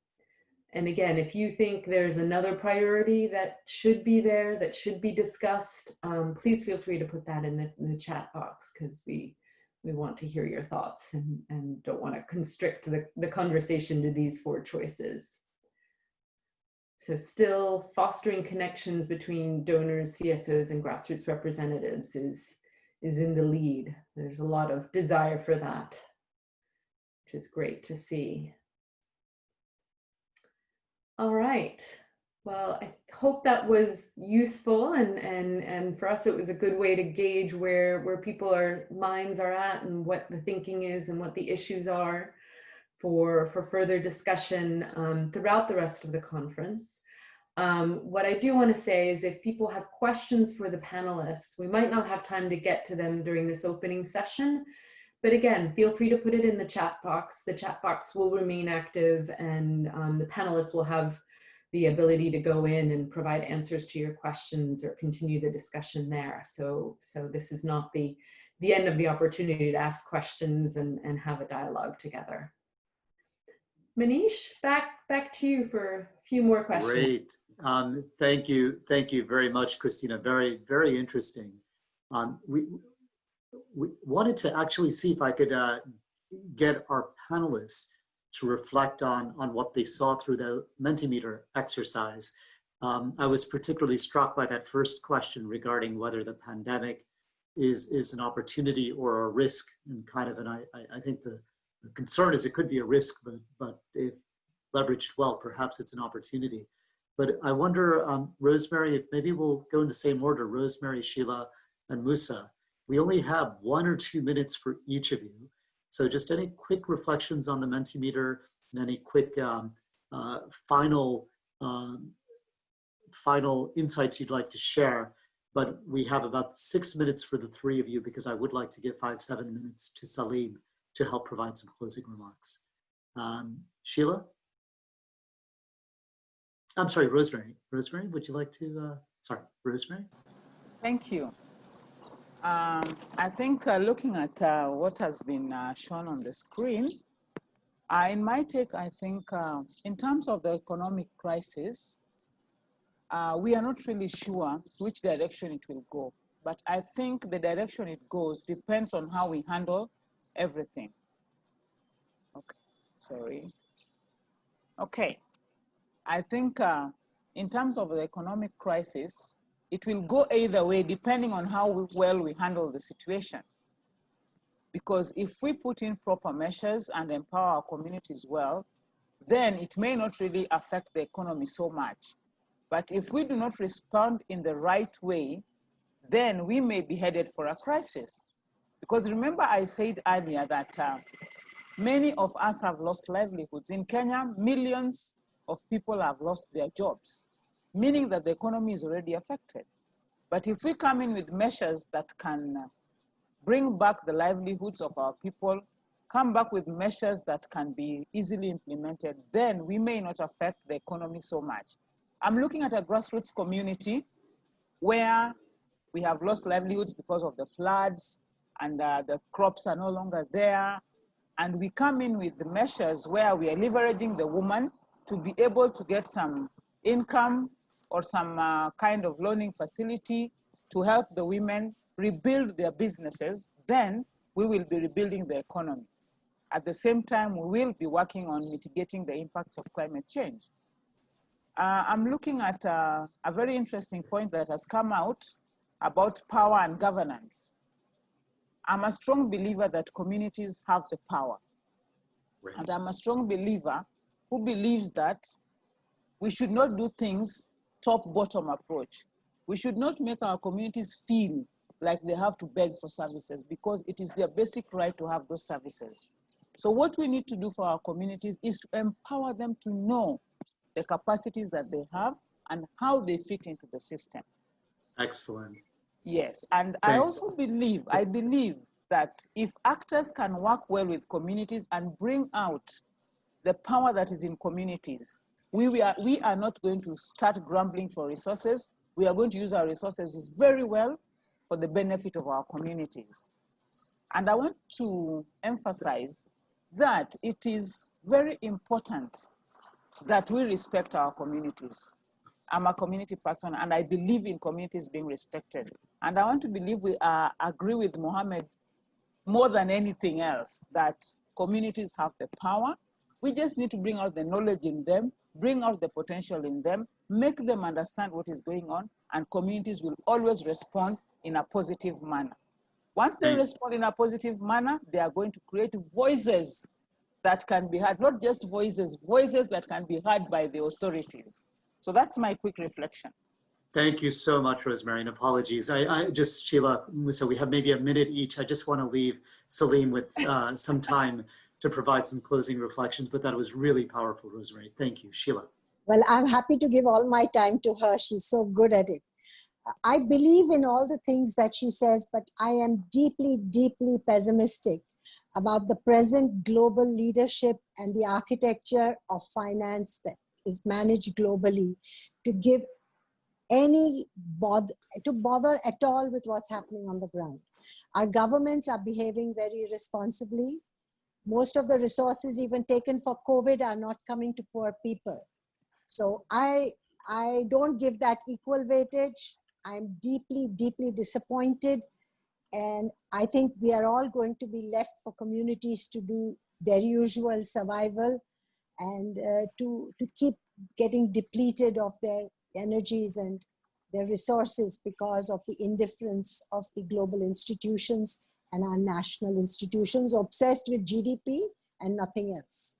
And again, if you think there's another priority that should be there, that should be discussed, um, please feel free to put that in the, in the chat box because we, we want to hear your thoughts and, and don't want to constrict the, the conversation to these four choices. So still fostering connections between donors, CSOs, and grassroots representatives is, is in the lead. There's a lot of desire for that which is great to see. All right. Well, I hope that was useful and, and, and for us it was a good way to gauge where, where people are minds are at and what the thinking is and what the issues are for, for further discussion um, throughout the rest of the conference. Um, what I do want to say is if people have questions for the panelists, we might not have time to get to them during this opening session, but again, feel free to put it in the chat box. The chat box will remain active and um, the panelists will have the ability to go in and provide answers to your questions or continue the discussion there. So, so this is not the, the end of the opportunity to ask questions and, and have a dialogue together. Manish, back, back to you for a few more questions. Great. Um, thank you. Thank you very much, Christina. Very, very interesting. Um, we, we wanted to actually see if I could uh, get our panelists to reflect on, on what they saw through the Mentimeter exercise. Um, I was particularly struck by that first question regarding whether the pandemic is, is an opportunity or a risk and kind of, and I, I, think the, the concern is it could be a risk, but, but if leveraged well, perhaps it's an opportunity. But I wonder, um, Rosemary, maybe we'll go in the same order, Rosemary, Sheela, and Musa. We only have one or two minutes for each of you. So just any quick reflections on the Mentimeter and any quick um, uh, final, um, final insights you'd like to share. But we have about six minutes for the three of you because I would like to give five, seven minutes to Salim to help provide some closing remarks. Um, Sheela? I'm sorry, Rosemary. Rosemary, would you like to, uh, sorry, Rosemary? Thank you. Um, I think uh, looking at uh, what has been uh, shown on the screen, uh, in my take, I think uh, in terms of the economic crisis, uh, we are not really sure which direction it will go. But I think the direction it goes depends on how we handle everything. Okay, sorry. Okay, I think in terms of the economic crisis, it will go either way depending on how well we handle the situation. Because if we put in proper measures and empower our communities well, then it may not really affect the economy so much. But if we do not respond in the right way, then we may be headed for a crisis. Because remember I said earlier that uh, many of us have lost livelihoods. In Kenya, millions of people have lost their jobs, meaning that the economy is already affected. But if we come in with measures that can uh, bring back the livelihoods of our people, come back with measures that can be easily implemented, then we may not affect the economy so much. I'm looking at a grassroots community where we have lost livelihoods because of the floods and uh, the crops are no longer there. And we come in with measures where we are leveraging the woman to be able to get some income or some uh, kind of loaning facility to help the women rebuild their businesses, then we will be rebuilding the economy. At the same time, we will be working on mitigating the impacts of climate change. Uh, I'm looking at uh, a very interesting point that has come out about power and governance. I'm a strong believer that communities have the power. Right. And I'm a strong believer who believes that we should not do things top-bottom approach. We should not make our communities feel like they have to beg for services because it is their basic right to have those services. So what we need to do for our communities is to empower them to know the capacities that they have and how they fit into the system. Excellent. Yes, and Thanks. I also believe, I believe that if actors can work well with communities and bring out the power that is in communities, we, we, are, we are not going to start grumbling for resources. We are going to use our resources very well for the benefit of our communities. And I want to emphasize that it is very important that we respect our communities. I'm a community person and I believe in communities being respected. And I want to believe we uh, agree with Mohammed more than anything else that communities have the power. We just need to bring out the knowledge in them bring out the potential in them, make them understand what is going on, and communities will always respond in a positive manner. Once they respond in a positive manner, they are going to create voices that can be heard, not just voices, voices that can be heard by the authorities. So that's my quick reflection. Thank you so much, Rosemary, and apologies. I, I just, Sheela, so we have maybe a minute each. I just want to leave Salim with uh, some time to provide some closing reflections, but that was really powerful, Rosemary. Thank you. Sheela. Well, I'm happy to give all my time to her. She's so good at it. I believe in all the things that she says, but I am deeply, deeply pessimistic about the present global leadership and the architecture of finance that is managed globally to give any bother to bother at all with what's happening on the ground. Our governments are behaving very responsibly. Most of the resources even taken for COVID are not coming to poor people. So I, I don't give that equal weightage. I'm deeply, deeply disappointed. And I think we are all going to be left for communities to do their usual survival and uh, to, to keep getting depleted of their energies and their resources because of the indifference of the global institutions and our national institutions obsessed with GDP and nothing else.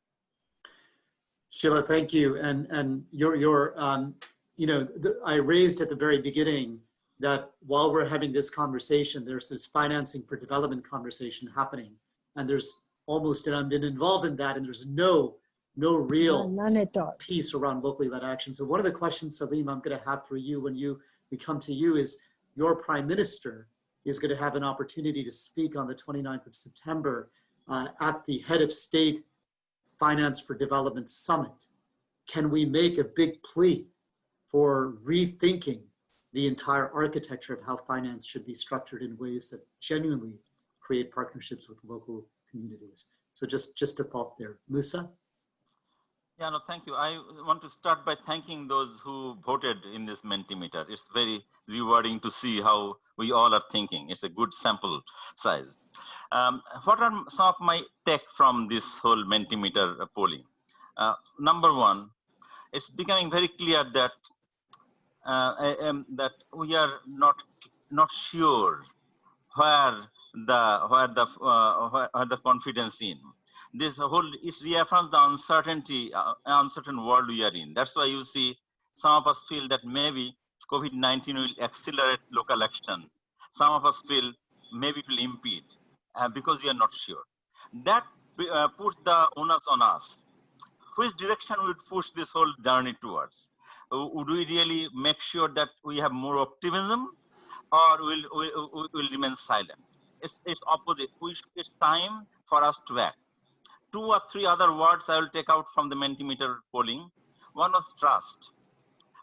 Sheela, thank you. And, and your, your um, you know, the, I raised at the very beginning that while we're having this conversation, there's this financing for development conversation happening. And there's almost, and I've been involved in that, and there's no, no real None at all. piece around locally led action. So one of the questions, Salim, I'm going to have for you when you we come to you is your prime minister is going to have an opportunity to speak on the 29th of September uh, at the head of state finance for development summit. Can we make a big plea for rethinking the entire architecture of how finance should be structured in ways that genuinely create partnerships with local communities? So just, just a thought there. Musa? Yeah, no, thank you. I want to start by thanking those who voted in this Mentimeter. It's very rewarding to see how we all are thinking. It's a good sample size. Um, what are some of my take from this whole Mentimeter polling? Uh, number one, it's becoming very clear that uh, um, that we are not not sure where the where the uh, where, where the confidence in this whole it reaffirms the uncertainty, uh, uncertain world we are in. That's why you see some of us feel that maybe COVID-19 will accelerate local action. Some of us feel maybe it will impede uh, because we are not sure. That uh, puts the onus on us. Which direction would push this whole journey towards? Uh, would we really make sure that we have more optimism or will will, will remain silent? It's, it's opposite. It's time for us to act two or three other words I will take out from the Mentimeter polling. One was trust.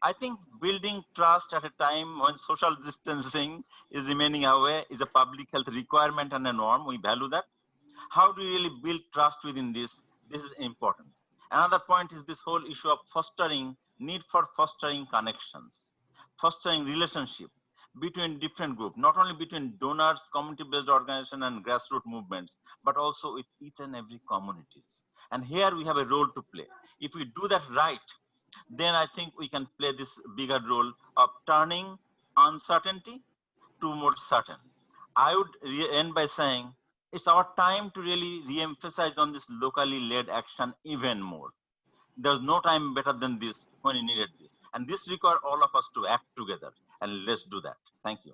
I think building trust at a time when social distancing is remaining away is a public health requirement and a norm. We value that. How do we really build trust within this? This is important. Another point is this whole issue of fostering, need for fostering connections, fostering relationship, between different groups, not only between donors, community-based organization and grassroots movements, but also with each and every communities. And here we have a role to play. If we do that right, then I think we can play this bigger role of turning uncertainty to more certain. I would end by saying it's our time to really re-emphasize on this locally led action even more. There's no time better than this when you needed this. And this requires all of us to act together and let's do that. Thank you.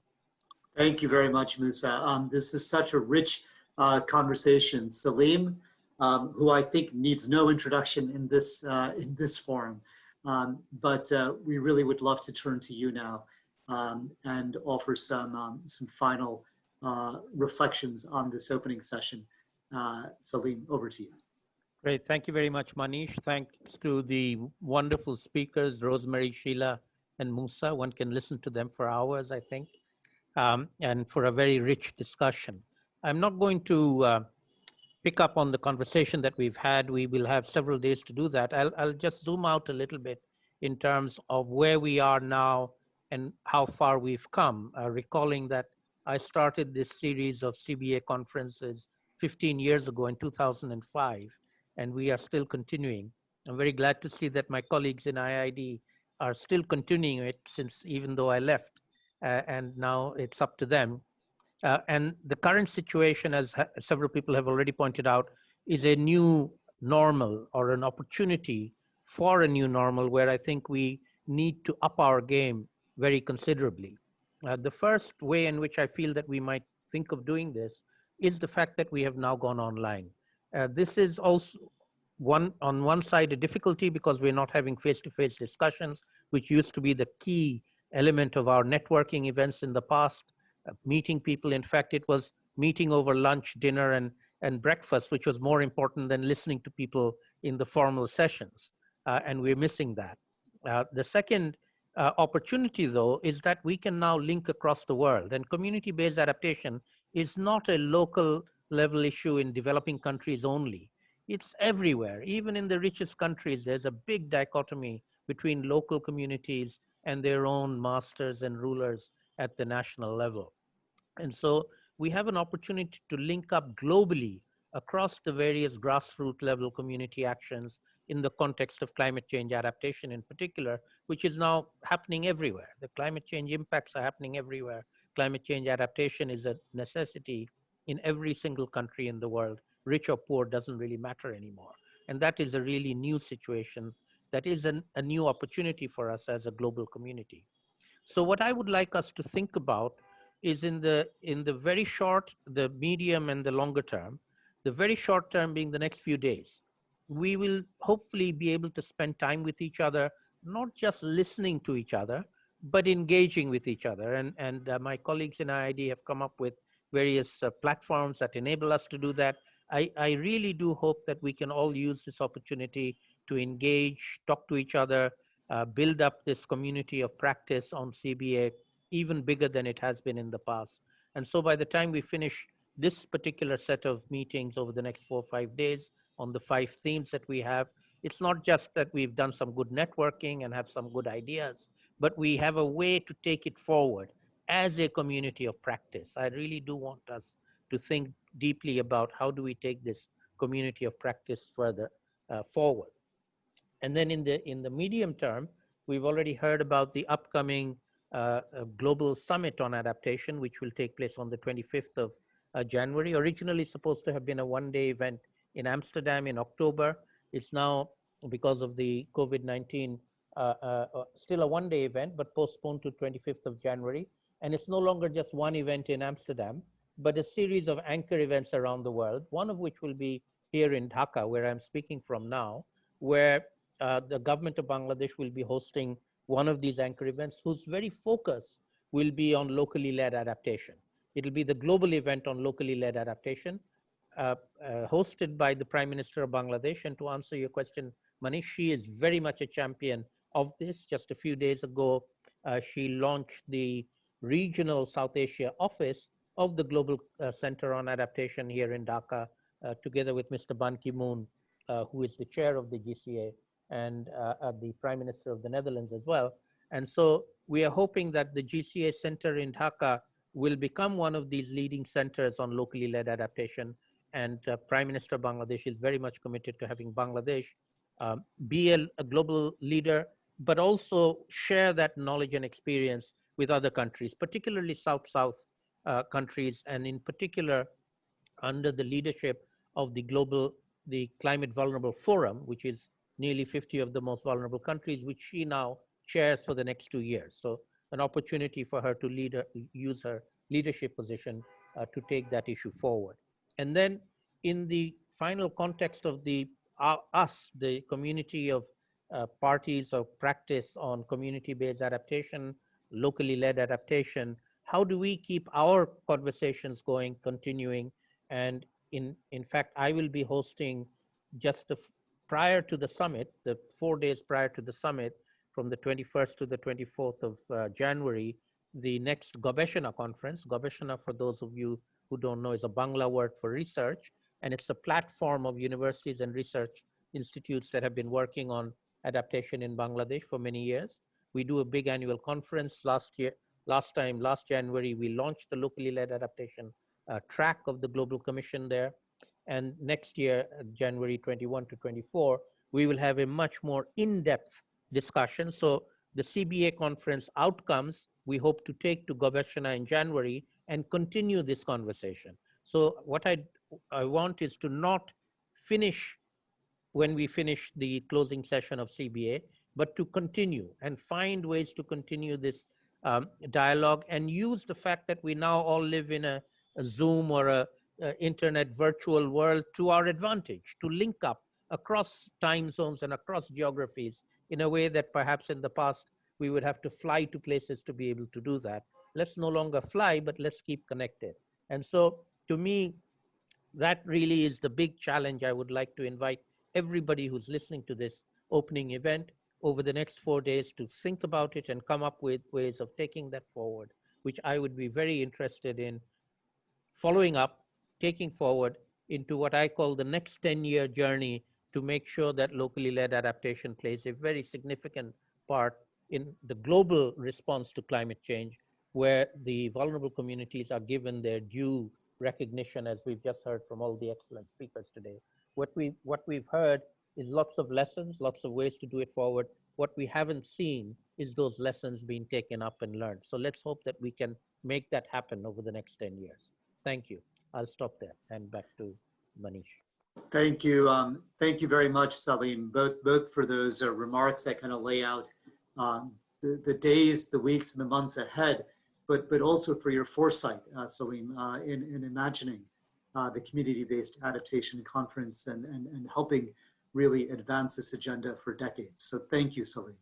Thank you very much, Musa. Um, this is such a rich uh, conversation. Salim, um, who I think needs no introduction in this, uh, in this forum, um, but uh, we really would love to turn to you now um, and offer some, um, some final uh, reflections on this opening session. Uh, Salim, over to you. Great. Thank you very much, Manish. Thanks to the wonderful speakers, Rosemary, Sheela, and Musa. One can listen to them for hours, I think, um, and for a very rich discussion. I'm not going to uh, pick up on the conversation that we've had. We will have several days to do that. I'll, I'll just zoom out a little bit in terms of where we are now and how far we've come, uh, recalling that I started this series of CBA conferences 15 years ago in 2005, and we are still continuing. I'm very glad to see that my colleagues in IIED are still continuing it since even though I left, uh, and now it's up to them. Uh, and the current situation, as several people have already pointed out, is a new normal or an opportunity for a new normal where I think we need to up our game very considerably. Uh, the first way in which I feel that we might think of doing this is the fact that we have now gone online. Uh, this is also one on one side a difficulty because we're not having face-to-face -face discussions, which used to be the key element of our networking events in the past, uh, meeting people. In fact, it was meeting over lunch, dinner, and, and breakfast, which was more important than listening to people in the formal sessions. uh, and we're missing that. Uh, the second uh, opportunity, though, is that we can now link across the world, and community-based adaptation is not a local level issue in developing countries only. It's everywhere. Even in the richest countries, there's a big dichotomy between local communities and their own masters and rulers at the national level. And so we have an opportunity to link up globally across the various grassroots level community actions in the context of climate change adaptation in particular, which is now happening everywhere. The climate change impacts are happening everywhere. Climate change adaptation is a necessity in every single country in the world. Rich or poor doesn't really matter anymore. And that is a really new situation. That is an, a new opportunity for us as a global community. So what I would like us to think about is in the in the very short, the medium and the longer term, the very short term being the next few days we will hopefully be able to spend time with each other, not just listening to each other, but engaging with each other. And, and uh, my colleagues in IIED have come up with various uh, platforms that enable us to do that. I, I really do hope that we can all use this opportunity to engage, talk to each other, uh, build up this community of practice on CBA even bigger than it has been in the past. And so by the time we finish this particular set of meetings over the next four or five days, on the five themes that we have. It's not just that we've done some good networking and have some good ideas, but we have a way to take it forward as a community of practice. I really do want us to think deeply about how do we take this community of practice further uh, forward. And then in the in the medium term, we've already heard about the upcoming uh, uh, global summit on adaptation, which will take place on the 25th of uh, January. Originally supposed to have been a one-day event in Amsterdam in October. It's now, because of the COVID-19, uh, uh, still a one-day event, but postponed to 25th of January. And it's no longer just one event in Amsterdam, but a series of anchor events around the world, one of which will be here in Dhaka, where I'm speaking from now, where uh, the government of Bangladesh will be hosting one of these anchor events whose very focus will be on locally led adaptation. It'll be the global event on locally led adaptation, uh, uh, hosted by the Prime Minister of Bangladesh. And to answer your question, Manish, she is very much a champion of this. Just a few days ago, uh, she launched the regional South Asia office of the Global uh, Center on Adaptation here in Dhaka, uh, together with Mr. Ban Ki-moon, uh, who is the chair of the GCA and the Prime Minister of the Netherlands as well. And so we are hoping that the GCA Center in Dhaka will become one of these leading centers on locally led adaptation and uh, Prime Minister Bangladesh is very much committed to having Bangladesh um, be a, a, global leader, but also share that knowledge and experience with other countries, particularly South-South uh, countries, and in particular under the leadership of the global, the Climate Vulnerable Forum, which is nearly 50 of the most vulnerable countries, which she now chairs for the next two years. So an opportunity for her to lead, use her leadership position uh, to take that issue forward. And then in the final context of the uh, us, the community of uh, parties of practice on community-based adaptation, locally led adaptation, how do we keep our conversations going, continuing? And in, in fact, I will be hosting just prior to the summit, the four days prior to the summit, from the 21st to the 24th of uh, January, the next Gobeshona conference. Gobeshona, for those of you who don't know, is a Bangla word for research. And it's a platform of universities and research institutes that have been working on adaptation in Bangladesh for many years. We do a big annual conference last year. Last time, last January, we launched the locally led adaptation uh, track of the Global Commission there. And next year, uh, January 21 to 24, we will have a much more in-depth discussion. So the CBA conference outcomes, we hope to take to Gobeshona in January and continue this conversation. So what I, I want is to not finish when we finish the closing session of CBA, but to continue and find ways to continue this um, dialogue and use the fact that we now all live in a, a Zoom or a, a, internet virtual world to our advantage, to link up across time zones and across geographies in a way that perhaps in the past we would have to fly to places to be able to do that let's no longer fly, but let's keep connected. And so to me, that really is the big challenge I would like to invite everybody who's listening to this opening event over the next four days to think about it and come up with ways of taking that forward, which I would be very interested in following up, taking forward into what I call the next 10 year journey to make sure that locally led adaptation plays a very significant part in the global response to climate change, where the vulnerable communities are given their due recognition, as we've just heard from all the excellent speakers today. What, we, what we've heard is lots of lessons, lots of ways to do it forward. What we haven't seen is those lessons being taken up and learned. So let's hope that we can make that happen over the next 10 years. Thank you. I'll stop there and back to Manish. Thank you. Um, thank you very much, Salim, both, both for those uh, remarks that kind of lay out um, the, the days, the weeks, and the months ahead, but, but also for your foresight, uh, Salim, uh, in, in imagining uh, the community-based adaptation conference and, and, and helping really advance this agenda for decades. So thank you, Salim.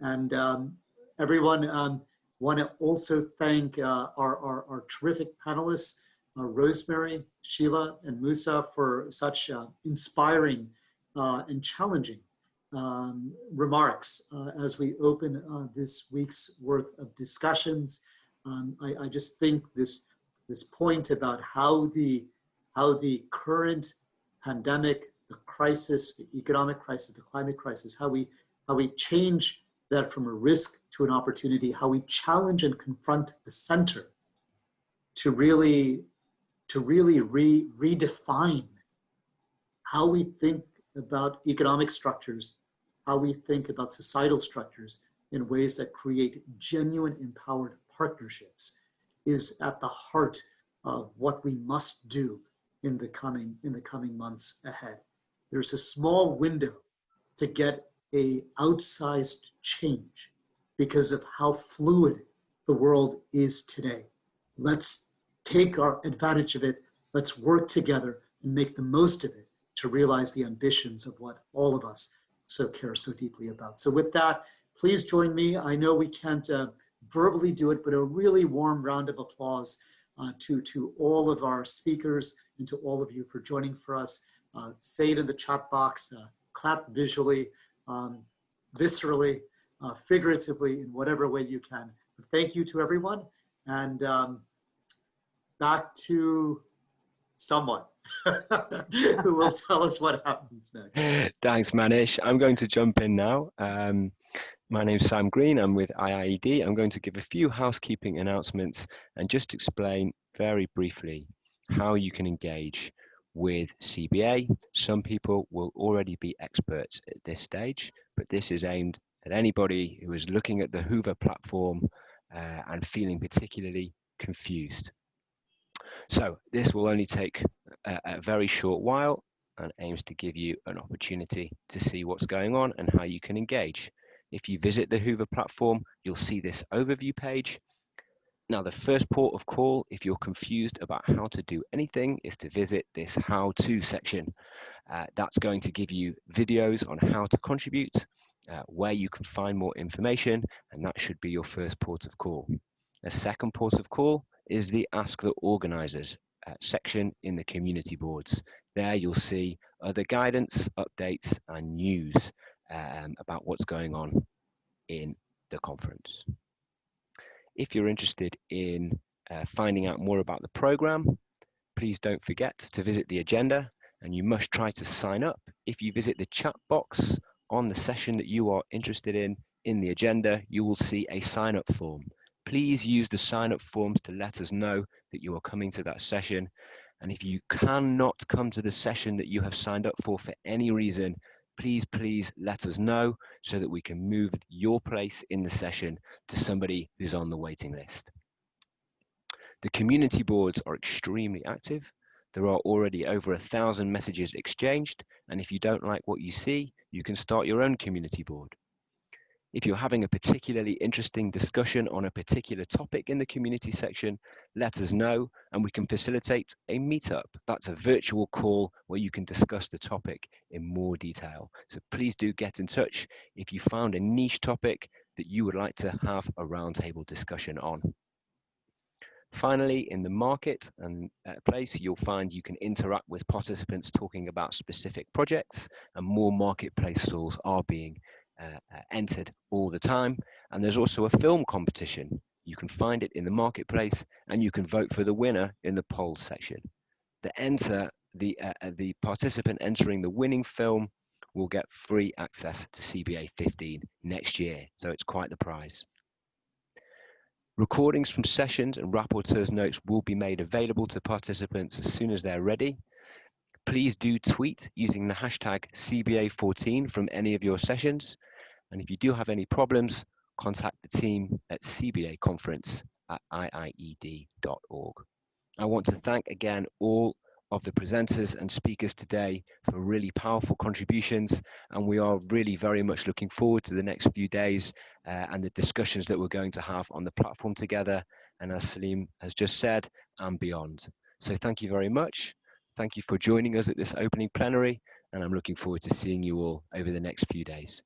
And um, everyone, um, want to also thank uh, our, our, our terrific panelists, uh, Rosemary, Sheela, and Musa for such uh, inspiring uh, and challenging um, remarks uh, as we open uh, this week's worth of discussions. Um, I, I, just think this, this point about how the, how the current pandemic, the crisis, the economic crisis, the climate crisis, how we, how we change that from a risk to an opportunity, how we challenge and confront the center to really to really re redefine how we think about economic structures, how we think about societal structures in ways that create genuine empowered partnerships is at the heart of what we must do in the coming in the coming months ahead. There's a small window to get a outsized change because of how fluid the world is today. Let's take our advantage of it. Let's work together and make the most of it to realize the ambitions of what all of us so care so deeply about. So with that, please join me. I know we can't uh, verbally do it, but a really warm round of applause uh, to, to all of our speakers and to all of you for joining for us. Uh, say it in the chat box, uh, clap visually, um, viscerally, uh, figuratively, in whatever way you can. But thank you to everyone. And um, back to someone who will tell us what happens next. Thanks, Manish. I'm going to jump in now. Um, my name's Sam Green. I'm with IIED. I'm going to give a few housekeeping announcements and just explain very briefly how you can engage with CBA. Some people will already be experts at this stage, but this is aimed at anybody who is looking at the Whova platform uh, and feeling particularly confused. So this will only take a, a very short while and aims to give you an opportunity to see what's going on and how you can engage. If you visit the Whova platform, you'll see this overview page. Now, the first port of call, if you're confused about how to do anything, is to visit this how to section. Uh, that's going to give you videos on how to contribute, uh, where you can find more information, and that should be your first port of call. A second port of call is the Ask the Organisers uh, section in the community boards. There you'll see other guidance, updates and news um, about what's going on in the conference. If you're interested in uh, finding out more about the program, please don't forget to visit the agenda and you must try to sign up. If you visit the chat box on the session that you are interested in in the agenda, you will see a sign up form please use the sign up forms to let us know that you are coming to that session. And if you cannot come to the session that you have signed up for for any reason, please, please let us know so that we can move your place in the session to somebody who's on the waiting list. The community boards are extremely active. There are already over a thousand messages exchanged. And if you don't like what you see, you can start your own community board. If you're having a particularly interesting discussion on a particular topic in the community section, let us know and we can facilitate a meetup. That's a virtual call where you can discuss the topic in more detail. So please do get in touch if you found a niche topic that you would like to have a roundtable discussion on. Finally, in the market and uh, place, you'll find you can interact with participants talking about specific projects and more marketplace stalls are being entered all the time. And there's also a film competition. You can find it in the marketplace and you can vote for the winner in the poll section. The enter the uh, uh the participant entering the winning film will get free access to CBA 15 next year. So it's quite the prize. Recordings from sessions and rapporteurs notes will be made available to participants as soon as they're ready. Please do tweet using the hashtag CBA14 from any of your sessions. And if you do have any problems, contact the team at CBA conference at iied.org. I want to thank again all of the presenters and speakers today for really powerful contributions. And we are really very much looking forward to the next few days uh, and the discussions that we're going to have on the platform together. And as Salim has just said, and beyond. So thank you very much. Thank you for joining us at this opening plenary. And I'm looking forward to seeing you all over the next few days.